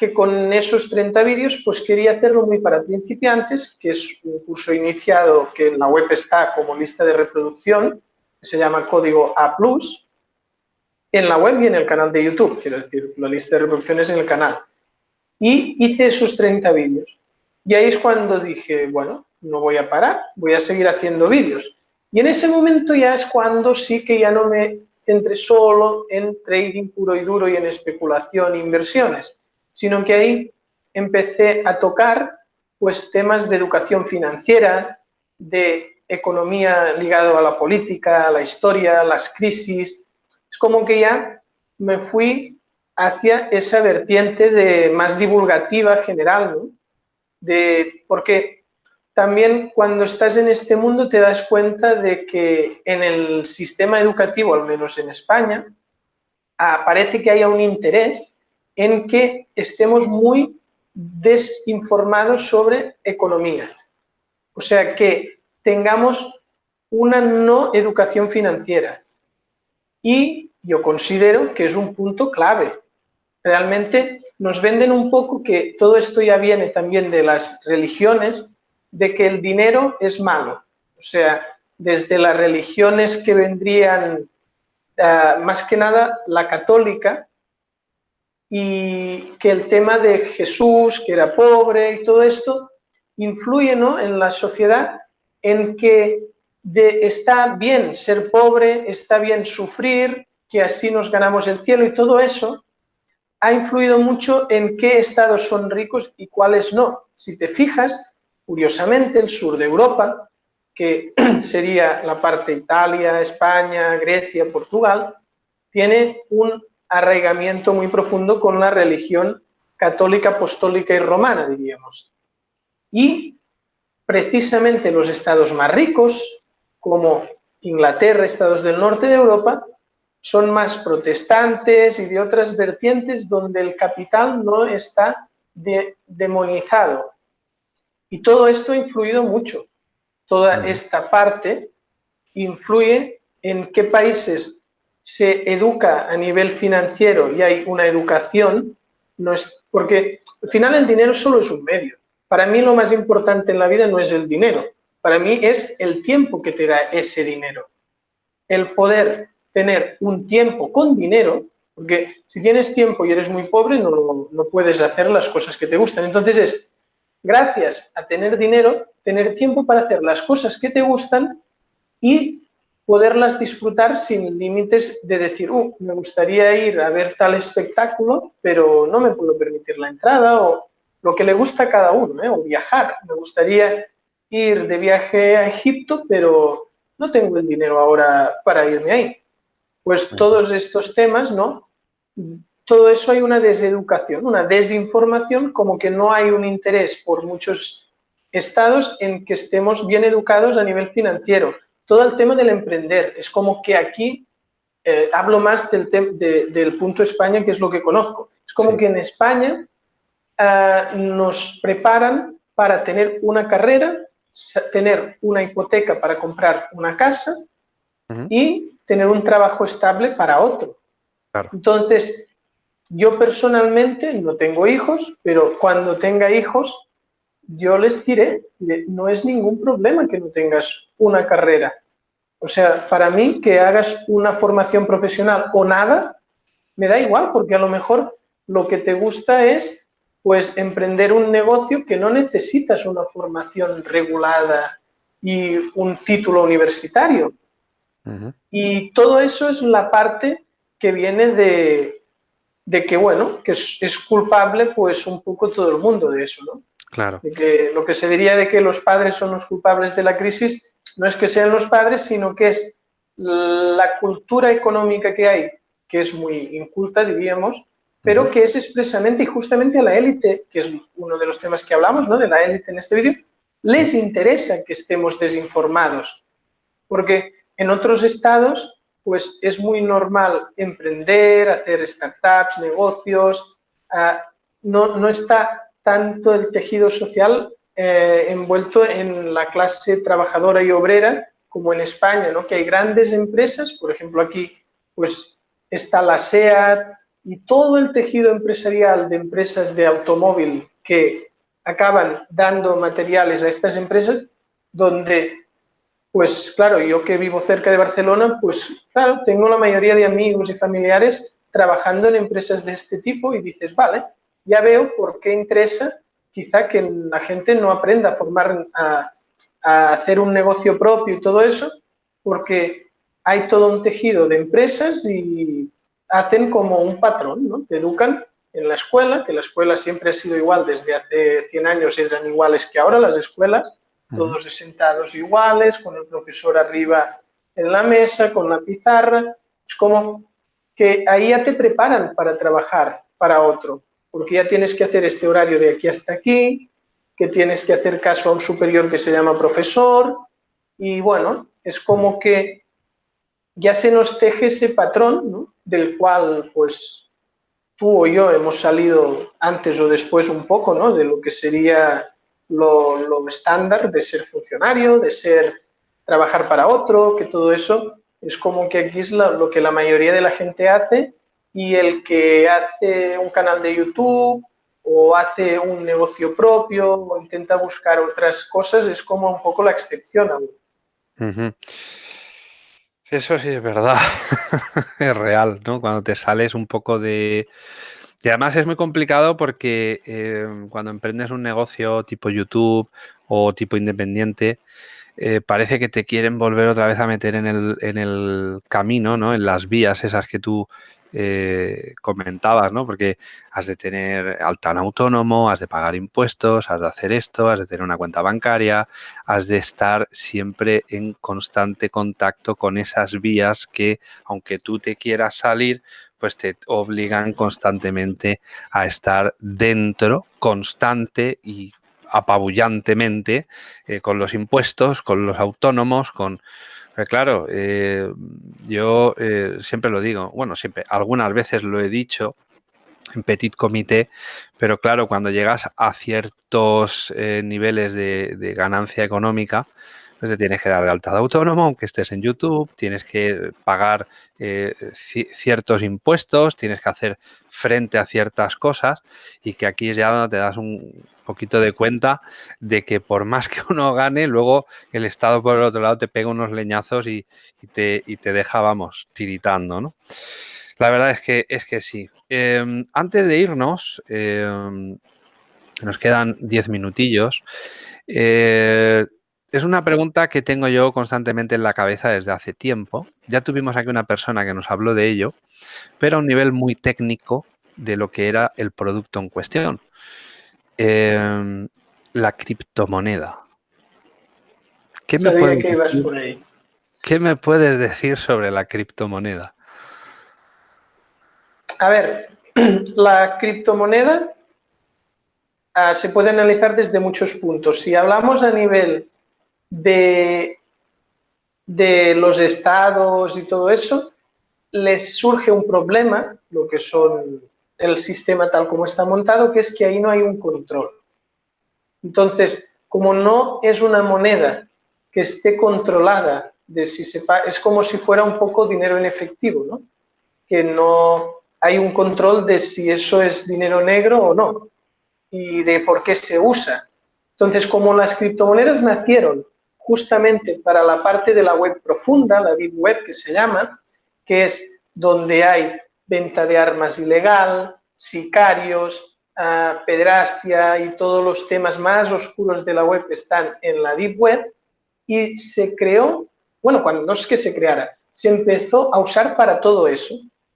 Speaker 2: que con esos 30 vídeos pues quería hacerlo muy para principiantes, que es un curso iniciado que en la web está como lista de reproducción, se llama Código A+, en la web y en el canal de YouTube, quiero decir, la lista de reproducciones en el canal. Y hice esos 30 vídeos. Y ahí es cuando dije, bueno, no voy a parar, voy a seguir haciendo vídeos. Y en ese momento ya es cuando sí que ya no me centré solo en trading puro y duro y en especulación e inversiones, sino que ahí empecé a tocar pues temas de educación financiera, de economía ligado a la política, a la historia, las crisis. Es como que ya me fui hacia esa vertiente de más divulgativa general. De, porque también cuando estás en este mundo te das cuenta de que en el sistema educativo, al menos en España, parece que haya un interés en que estemos muy desinformados sobre economía. O sea, que tengamos una no educación financiera. Y yo considero que es un punto clave. Realmente nos venden un poco que todo esto ya viene también de las religiones, de que el dinero es malo. O sea, desde las religiones que vendrían, ah, más que nada la católica, y que el tema de Jesús, que era pobre y todo esto, influye ¿no? en la sociedad en que está bien ser pobre, está bien sufrir, que así nos ganamos el cielo y todo eso ha influido mucho en qué estados son ricos y cuáles no. Si te fijas, curiosamente, el sur de Europa, que sería la parte Italia, España, Grecia, Portugal, tiene un arraigamiento muy profundo con la religión católica, apostólica y romana, diríamos. Y precisamente los estados más ricos, como Inglaterra, estados del norte de Europa, son más protestantes y de otras vertientes donde el capital no está demonizado. Y todo esto ha influido mucho. Toda esta parte influye en qué países se educa a nivel financiero y hay una educación, no es, porque al final el dinero solo es un medio. Para mí lo más importante en la vida no es el dinero, para mí es el tiempo que te da ese dinero. El poder tener un tiempo con dinero, porque si tienes tiempo y eres muy pobre no, no puedes hacer las cosas que te gustan. Entonces es, gracias a tener dinero, tener tiempo para hacer las cosas que te gustan y poderlas disfrutar sin límites de decir, uh, me gustaría ir a ver tal espectáculo, pero no me puedo permitir la entrada, o lo que le gusta a cada uno, ¿eh? o viajar. Me gustaría ir de viaje a Egipto, pero no tengo el dinero ahora para irme ahí. Pues todos estos temas, ¿no? Todo eso hay una deseducación, una desinformación, como que no hay un interés por muchos estados en que estemos bien educados a nivel financiero todo el tema del emprender. Es como que aquí eh, hablo más del, del punto España, que es lo que conozco. Es como que en España eh, nos preparan para tener una carrera, tener una hipoteca para comprar una casa y tener un trabajo estable para otro. Entonces, yo personalmente no tengo hijos, pero cuando tenga hijos, yo les diré, no es ningún problema que no tengas una carrera. O sea, para mí que hagas una formación profesional o nada, me da igual, porque a lo mejor lo que te gusta es pues emprender un negocio que no necesitas una formación regulada y un título universitario. Y todo eso es la parte que viene de, de que, bueno, que es, es, culpable pues un poco todo el mundo de eso, ¿no?
Speaker 1: Claro.
Speaker 2: De que lo que se diría de que los padres son los culpables de la crisis, no es que sean los padres, sino que es la cultura económica que hay, que es muy inculta, diríamos, pero que es expresamente y justamente a la élite, que es uno de los temas que hablamos, ¿no? de la élite en este vídeo, les interesa que estemos desinformados, porque en otros estados pues es muy normal emprender, hacer startups, negocios, ah, no, no está tanto el tejido social eh, envuelto en la clase trabajadora y obrera, como en España, ¿no? que hay grandes empresas, por ejemplo aquí pues está la SEAT, y todo el tejido empresarial de empresas de automóvil que acaban dando materiales a estas empresas, donde, pues claro, yo que vivo cerca de Barcelona, pues claro, tengo la mayoría de amigos y familiares trabajando en empresas de este tipo y dices, vale, ya veo por qué interesa quizá que la gente no aprenda a formar, a, a hacer un negocio propio y todo eso, porque hay todo un tejido de empresas y hacen como un patrón, ¿no? Te educan en la escuela, que la escuela siempre ha sido igual, desde hace 100 años eran iguales que ahora las escuelas, todos sentados iguales, con el profesor arriba en la mesa, con la pizarra, es como que ahí ya te preparan para trabajar para otro, porque ya tienes que hacer este horario de aquí hasta aquí, que tienes que hacer caso a un superior que se llama profesor, y bueno, es como que ya se nos teje ese patrón, del cual pues tú o yo hemos salido antes o después un poco, ¿no? De lo que sería lo, lo estándar de ser funcionario, de ser trabajar para otro, que todo eso es como que aquí es lo que la mayoría de la gente hace y el que hace un canal de YouTube o hace un negocio propio o intenta buscar otras cosas es como un poco la excepción.
Speaker 1: Eso sí es verdad, es real, ¿no? Cuando te sales un poco de... Y además es muy complicado porque eh, cuando emprendes un negocio tipo YouTube o tipo independiente, eh, parece que te quieren volver otra vez a meter en el, en el camino, ¿no? En las vías esas que tú eh, comentabas, ¿no? Porque has de tener alta en autónomo, has de pagar impuestos, has de hacer esto, has de tener una cuenta bancaria, has de estar siempre en constante contacto con esas vías que, aunque tú te quieras salir, pues te obligan constantemente a estar dentro, constante y apabullantemente eh, con los impuestos, con los autónomos, con pues claro, eh, yo eh, siempre lo digo, bueno, siempre, algunas veces lo he dicho en petit comité, pero claro, cuando llegas a ciertos eh, niveles de, ganancia económica, pues te tienes que dar de alta de autónomo, aunque estés en YouTube, tienes que pagar eh, ciertos impuestos, tienes que hacer frente a ciertas cosas y que aquí ya te das un poquito de cuenta de que por más que uno gane, luego el Estado por el otro lado te pega unos leñazos y, te, y te, deja, vamos, tiritando, ¿no? La verdad es que, es que sí. Eh, antes de irnos, eh, nos quedan 10 minutillos. Eh, es una pregunta que tengo yo constantemente en la cabeza desde hace tiempo. Ya tuvimos aquí una persona que nos habló de ello, pero a un nivel muy técnico de lo que era el producto en cuestión. Eh, la criptomoneda.
Speaker 2: ¿Qué me, puedes que decir, por ahí.
Speaker 1: ¿Qué me puedes decir sobre la criptomoneda?
Speaker 2: A ver, la criptomoneda uh, se puede analizar desde muchos puntos. Si hablamos a nivel de, de los estados y todo eso, les surge un problema, lo que son el sistema tal como está montado, que es que ahí no hay un control. Entonces, como no es una moneda que esté controlada, de si sepa, es como si fuera un poco dinero en efectivo, ¿no? Que no hay un control de si eso es dinero negro o no y de por qué se usa. Entonces, como las criptomonedas nacieron justamente para la parte de la web profunda, la deep web que se llama, que es donde hay venta de armas ilegal, sicarios, uh, pedrastia y todos los temas más oscuros de la web están en la deep web y se creó, bueno, no es que se creara, se empezó a usar para todo eso.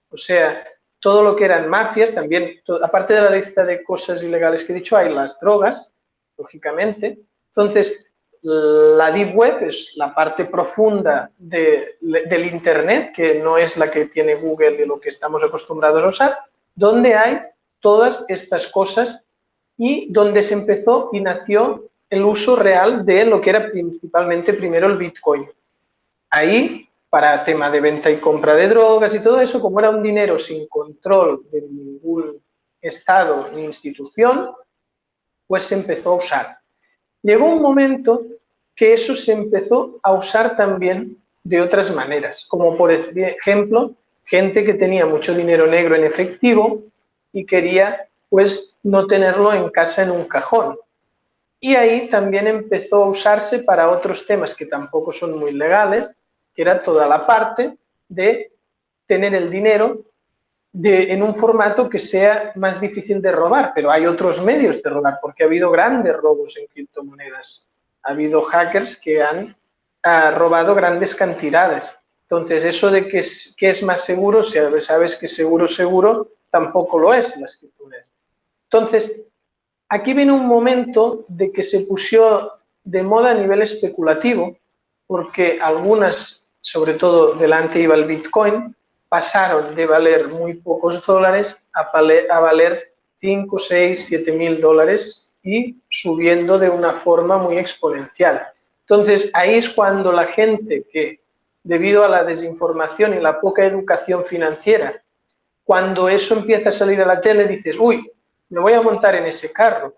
Speaker 2: O sea, todo lo que eran mafias, también, aparte de la lista de cosas ilegales que he dicho, hay las drogas, lógicamente. Entonces, la Deep Web es la parte profunda de, del Internet, que no es la que tiene Google y lo que estamos acostumbrados a usar, donde hay todas estas cosas y donde se empezó y nació el uso real de lo que era principalmente primero el Bitcoin. Ahí, para tema de venta y compra de drogas y todo eso, como era un dinero sin control de ningún estado ni institución, pues se empezó a usar. Llegó un momento que eso se empezó a usar también de otras maneras, como por ejemplo gente que tenía mucho dinero negro en efectivo y quería pues no tenerlo en casa en un cajón. Y ahí también empezó a usarse para otros temas que tampoco son muy legales, que era toda la parte de tener el dinero en un formato que sea más difícil de robar, pero hay otros medios de robar, porque ha habido grandes robos en criptomonedas. Ha habido hackers que han robado grandes cantidades. Entonces, eso de que es, más seguro, si sabes que seguro, seguro, tampoco lo es las criptomonedas. Entonces, aquí viene un momento de que se puso de moda a nivel especulativo, porque algunas, sobre todo delante iba el Bitcoin, pasaron de valer muy pocos dólares a valer 5, 6, 7 mil dólares y subiendo de una forma muy exponencial. Entonces, ahí es cuando la gente que, debido a la desinformación y la poca educación financiera, cuando eso empieza a salir a la tele, dices, uy, me voy a montar en ese carro.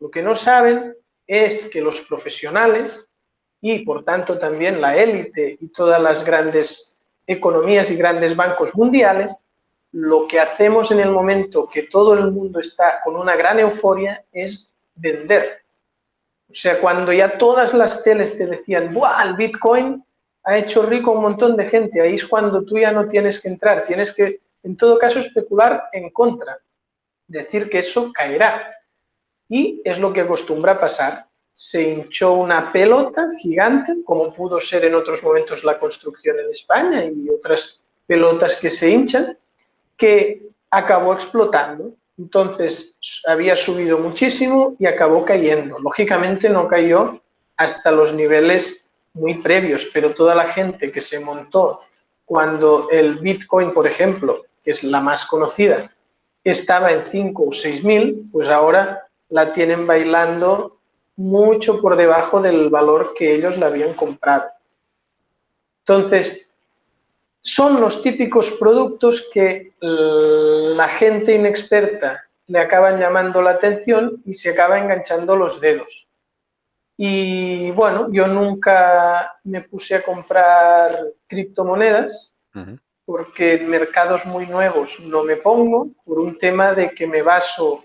Speaker 2: Lo que no saben es que los profesionales y, por tanto, también la élite y todas las grandes economías y grandes bancos mundiales, lo que hacemos en el momento que todo el mundo está con una gran euforia es vender. O sea, cuando ya todas las teles te decían, ¡buah, el Bitcoin ha hecho rico a un montón de gente! Ahí es cuando tú ya no tienes que entrar, tienes que, en todo caso, especular en contra, decir que eso caerá. Y es lo que acostumbra pasar. Se hinchó una pelota gigante, como pudo ser en otros momentos la construcción en España y otras pelotas que se hinchan, que acabó explotando. Entonces había subido muchísimo y acabó cayendo. Lógicamente no cayó hasta los niveles muy previos, pero toda la gente que se montó cuando el Bitcoin, por ejemplo, que es la más conocida, estaba en 5 o 6 mil, pues ahora la tienen bailando mucho por debajo del valor que ellos la habían comprado. Entonces, son los típicos productos que la gente inexperta le acaban llamando la atención y se acaba enganchando los dedos. Y bueno, yo nunca me puse a comprar criptomonedas porque en mercados muy nuevos no me pongo por un tema de que me baso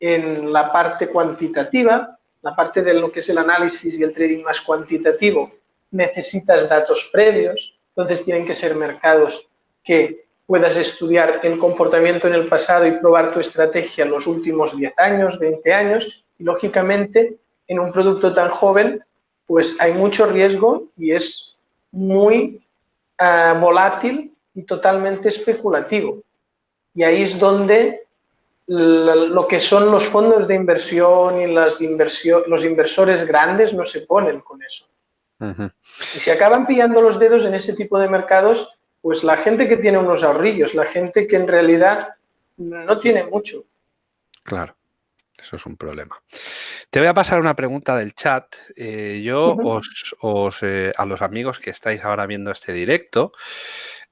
Speaker 2: en la parte cuantitativa, la parte de lo que es el análisis y el trading más cuantitativo, necesitas datos previos, entonces tienen que ser mercados que puedas estudiar el comportamiento en el pasado y probar tu estrategia los últimos 10 años, 20 años. Y lógicamente, en un producto tan joven, pues hay mucho riesgo y es muy uh, volátil y totalmente especulativo. Y ahí es donde lo que son los fondos de inversión y los inversores grandes no se ponen con eso. Y se acaban pillando los dedos en ese tipo de mercados, pues la gente que tiene unos ahorrillos, la gente que en realidad no tiene mucho.
Speaker 1: Claro, eso es un problema. Te voy a pasar una pregunta del chat. Eh, yo os, eh, a los amigos que estáis ahora viendo este directo,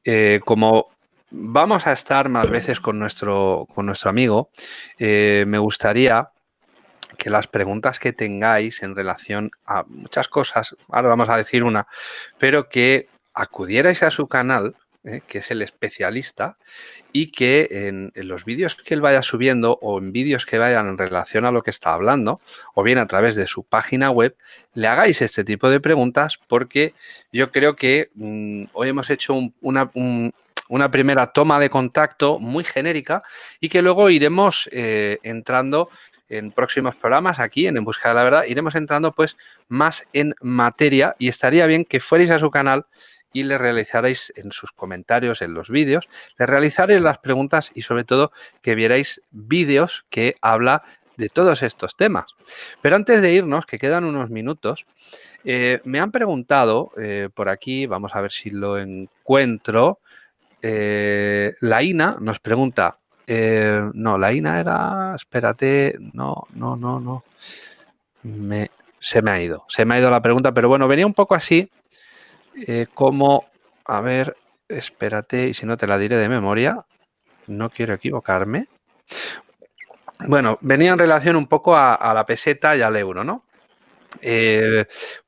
Speaker 1: eh, como vamos a estar más veces con nuestro, con nuestro amigo, me gustaría que las preguntas que tengáis en relación a muchas cosas, ahora vamos a decir una, pero que acudierais a su canal, eh, que es el especialista, y que en, los vídeos que él vaya subiendo o en vídeos que vayan en relación a lo que está hablando, o bien a través de su página web, le hagáis este tipo de preguntas porque yo creo que mm, hoy hemos hecho una, una primera toma de contacto muy genérica y que luego iremos eh, entrando en próximos programas aquí en En Busca de la Verdad iremos entrando pues más en materia y estaría bien que fuerais a su canal y le realizarais en sus comentarios, en los vídeos, le realizaréis las preguntas y sobre todo que vierais vídeos que habla de todos estos temas. Pero antes de irnos, que quedan unos minutos, eh, me han preguntado eh, por aquí, vamos a ver si lo encuentro, eh, la INA nos pregunta, eh, no, la INA era, espérate, no, no, no, no. Se me ha ido, se me ha ido la pregunta, pero bueno, venía un poco así eh, como, a ver, espérate, y si no te la diré de memoria, no quiero equivocarme. Bueno, venía en relación un poco a, la peseta y al euro, ¿no? Eh,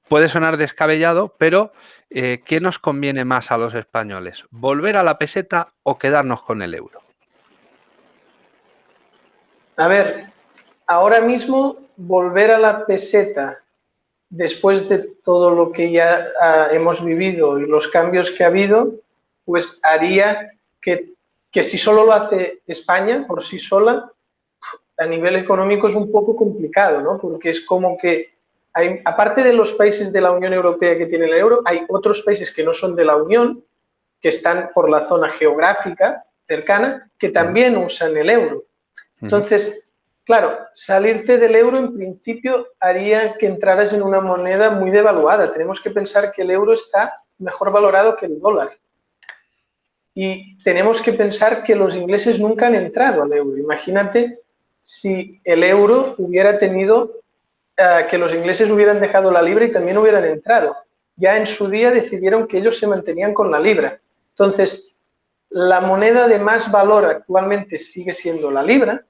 Speaker 1: puede sonar descabellado, pero ¿qué nos conviene más a los españoles? ¿Volver a la peseta o quedarnos con el euro?
Speaker 2: A ver, ahora mismo volver a la peseta después de todo lo que ya ah, hemos vivido y los cambios que ha habido, pues haría que, que si solo lo hace España por sí sola, a nivel económico es un poco complicado, ¿no? Porque es como que, hay, aparte de los países de la Unión Europea que tienen el euro, hay otros países que no son de la Unión, que están por la zona geográfica cercana, que también usan el euro. Entonces, claro, salirte del euro en principio haría que entraras en una moneda muy devaluada. Tenemos que pensar que el euro está mejor valorado que el dólar. Y tenemos que pensar que los ingleses nunca han entrado al euro. Imagínate si el euro hubiera tenido, eh, que los ingleses hubieran dejado la libra y también hubieran entrado. Ya en su día decidieron que ellos se mantenían con la libra. Entonces, la moneda de más valor actualmente sigue siendo la libra,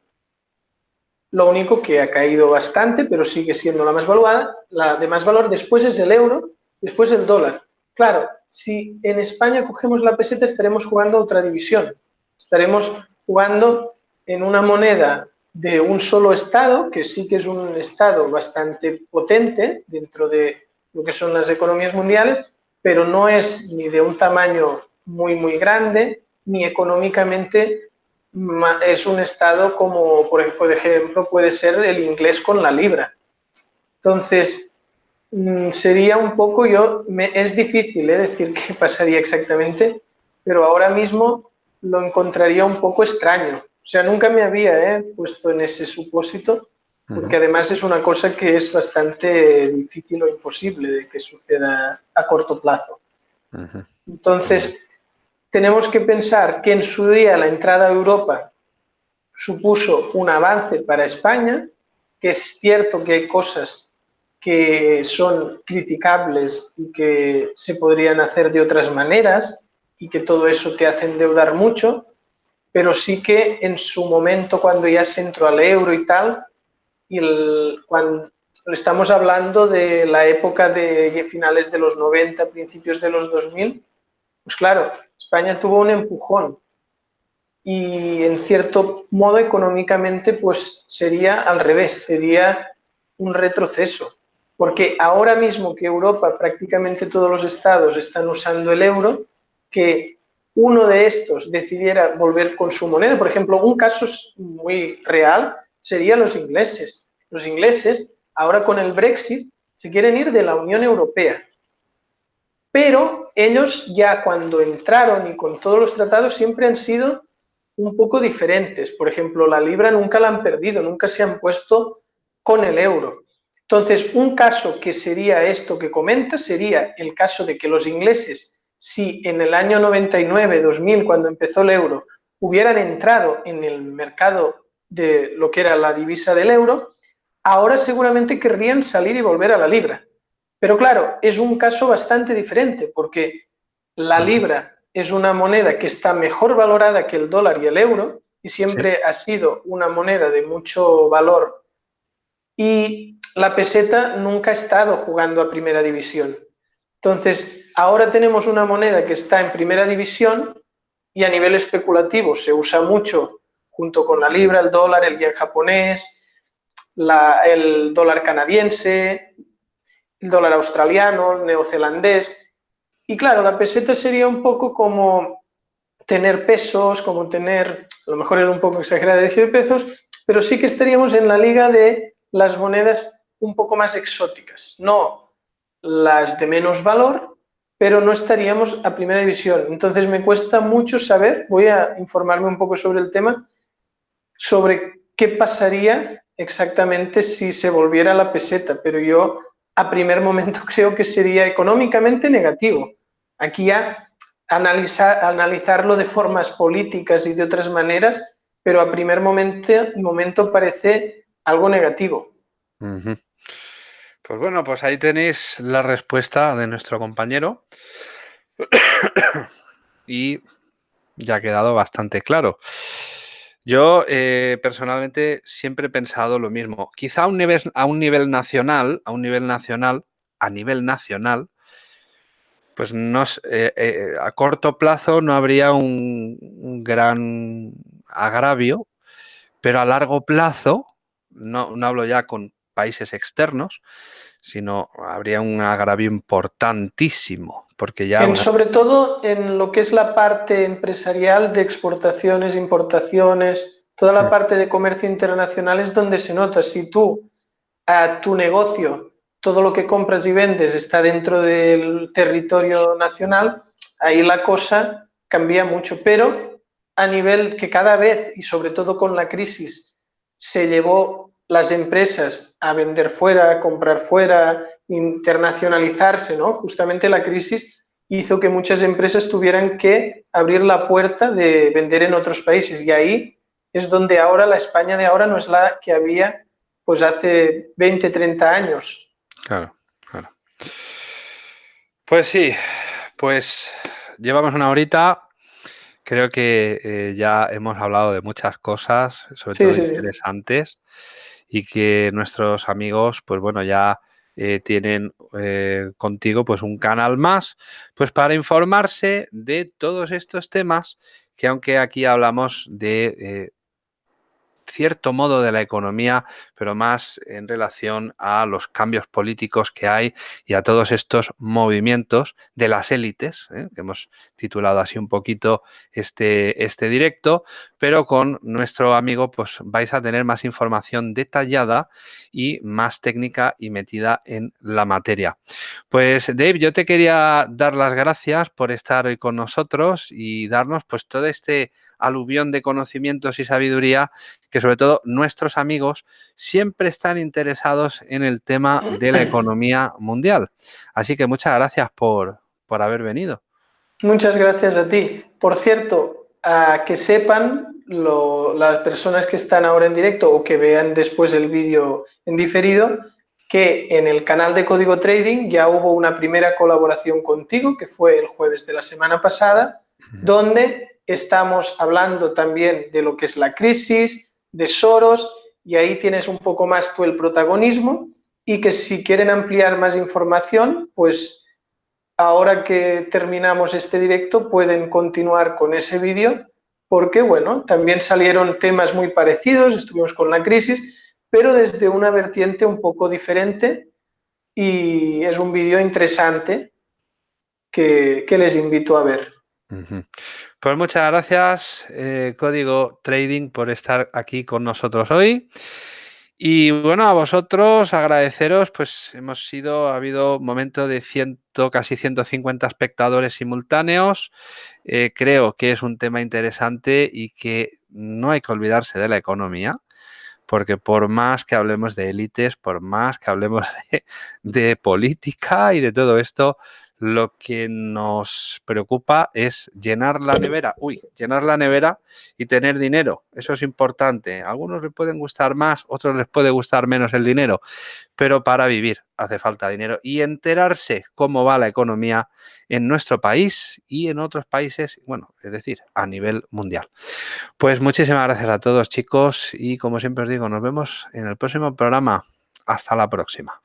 Speaker 2: lo único que ha caído bastante, pero sigue siendo la más valuada, la de más valor después es el euro, después el dólar. Claro, si en España cogemos la peseta estaremos jugando otra división. Estaremos jugando en una moneda de un solo Estado, que sí que es un Estado bastante potente dentro de lo que son las economías mundiales, pero no es ni de un tamaño muy, muy grande, ni económicamente es un Estado como, por ejemplo, puede ser el inglés con la libra. Entonces, mm, sería un poco, yo, es difícil ¿eh? decir qué pasaría exactamente, pero ahora mismo lo encontraría un poco extraño. O sea, nunca me había ¿eh? puesto en ese supósito, porque además es una cosa que es bastante difícil o imposible de que suceda a corto plazo. Entonces, tenemos que pensar que en su día la entrada a Europa supuso un avance para España, que es cierto que hay cosas que son criticables y que se podrían hacer de otras maneras y que todo eso te hace endeudar mucho, pero sí que en su momento, cuando ya se entró al euro y tal, y cuando estamos hablando de la época de finales de los 90, principios de los 2000, pues claro, España tuvo un empujón y en cierto modo económicamente pues sería al revés, sería un retroceso, porque ahora mismo que Europa, prácticamente todos los estados están usando el euro, que uno de estos decidiera volver con su moneda. Por ejemplo, un caso muy real sería los ingleses. Los ingleses, ahora con el Brexit, se quieren ir de la Unión Europea. Pero ellos ya cuando entraron y con todos los tratados siempre han sido un poco diferentes. Por ejemplo, la libra nunca la han perdido, nunca se han puesto con el euro. Entonces, un caso que sería esto que comenta sería el caso de que los ingleses si en el año 99, 2000, cuando empezó el euro, hubieran entrado en el mercado de lo que era la divisa del euro, ahora seguramente querrían salir y volver a la libra. Pero claro, es un caso bastante diferente porque la libra es una moneda que está mejor valorada que el dólar y el euro y siempre ha sido una moneda de mucho valor. Y la peseta nunca ha estado jugando a primera división. Entonces, ahora tenemos una moneda que está en primera división y a nivel especulativo se usa mucho junto con la libra, el dólar, el yen japonés, el dólar canadiense, el dólar australiano, el neozelandés. Y claro, la peseta sería un poco como tener pesos, como tener, a lo mejor es un poco exagerado decir pesos, pero sí que estaríamos en la liga de las monedas un poco más exóticas, no las de menos valor, pero no estaríamos a primera división. Entonces me cuesta mucho saber, voy a informarme un poco sobre el tema, sobre qué pasaría exactamente si se volviera la peseta, pero yo a primer momento creo que sería económicamente negativo. Aquí ya analizar, analizarlo de formas políticas y de otras maneras, pero a primer momento, momento parece algo negativo.
Speaker 1: Pues bueno, pues ahí tenéis la respuesta de nuestro compañero y ya ha quedado bastante claro. Yo eh, personalmente siempre he pensado lo mismo. Quizá a un, nivel, nacional, a un nivel nacional, a nivel nacional, pues no, eh, eh, a corto plazo no habría un, gran agravio, pero a largo plazo, no hablo ya con países externos, sino habría un agravio importantísimo, porque ya...
Speaker 2: Sobre todo en lo que es la parte empresarial de exportaciones, importaciones, toda la parte de comercio internacional es donde se nota. Si tú a tu negocio todo lo que compras y vendes está dentro del territorio nacional, ahí la cosa cambia mucho. Pero a nivel que cada vez, y sobre todo con la crisis, se llevó las empresas a vender fuera, a comprar fuera, internacionalizarse, ¿no? Justamente la crisis hizo que muchas empresas tuvieran que abrir la puerta de vender en otros países y ahí es donde ahora la España de ahora no es la que había pues hace 20, 30 años.
Speaker 1: Claro, claro. Pues sí, pues llevamos una horita. Creo que eh, ya hemos hablado de muchas cosas, sobre todo interesantes, y que nuestros amigos, pues bueno, ya eh, tienen eh, contigo pues un canal más, pues para informarse de todos estos temas que aunque aquí hablamos de cierto modo de la economía, pero más en relación a los cambios políticos que hay y a todos estos movimientos de las élites, ¿eh? que hemos titulado así un poquito este, este directo, pero con nuestro amigo pues vais a tener más información detallada y más técnica y metida en la materia. Pues Dave, yo te quería dar las gracias por estar hoy con nosotros y darnos pues todo este aluvión de conocimientos y sabiduría que sobre todo nuestros amigos siempre están interesados en el tema de la economía mundial. Así que muchas gracias por, por haber venido.
Speaker 2: Muchas gracias a ti. Por cierto, a que sepan las personas que están ahora en directo o que vean después el vídeo en diferido, que en el canal de Código Trading ya hubo una primera colaboración contigo, que fue el jueves de la semana pasada, donde estamos hablando también de lo que es la crisis, de Soros, y ahí tienes un poco más tú el protagonismo y que si quieren ampliar más información, pues ahora que terminamos este directo pueden continuar con ese vídeo porque, bueno, también salieron temas muy parecidos, estuvimos con la crisis, pero desde una vertiente un poco diferente y es un vídeo interesante que, que les invito a ver.
Speaker 1: Pues muchas gracias, eh, Código Trading, por estar aquí con nosotros hoy. Y bueno, a vosotros agradeceros, pues hemos sido, ha habido un momento de ciento, casi 150 espectadores simultáneos. Eh, creo que es un tema interesante y que no hay que olvidarse de la economía, porque por más que hablemos de élites, por más que hablemos de política y de todo esto, lo que nos preocupa es llenar la nevera, uy, llenar la nevera y tener dinero. Eso es importante. A algunos les pueden gustar más, otros les puede gustar menos el dinero, pero para vivir hace falta dinero y enterarse cómo va la economía en nuestro país y en otros países, bueno, es decir, a nivel mundial. Pues muchísimas gracias a todos chicos y como siempre os digo, nos vemos en el próximo programa. Hasta la próxima.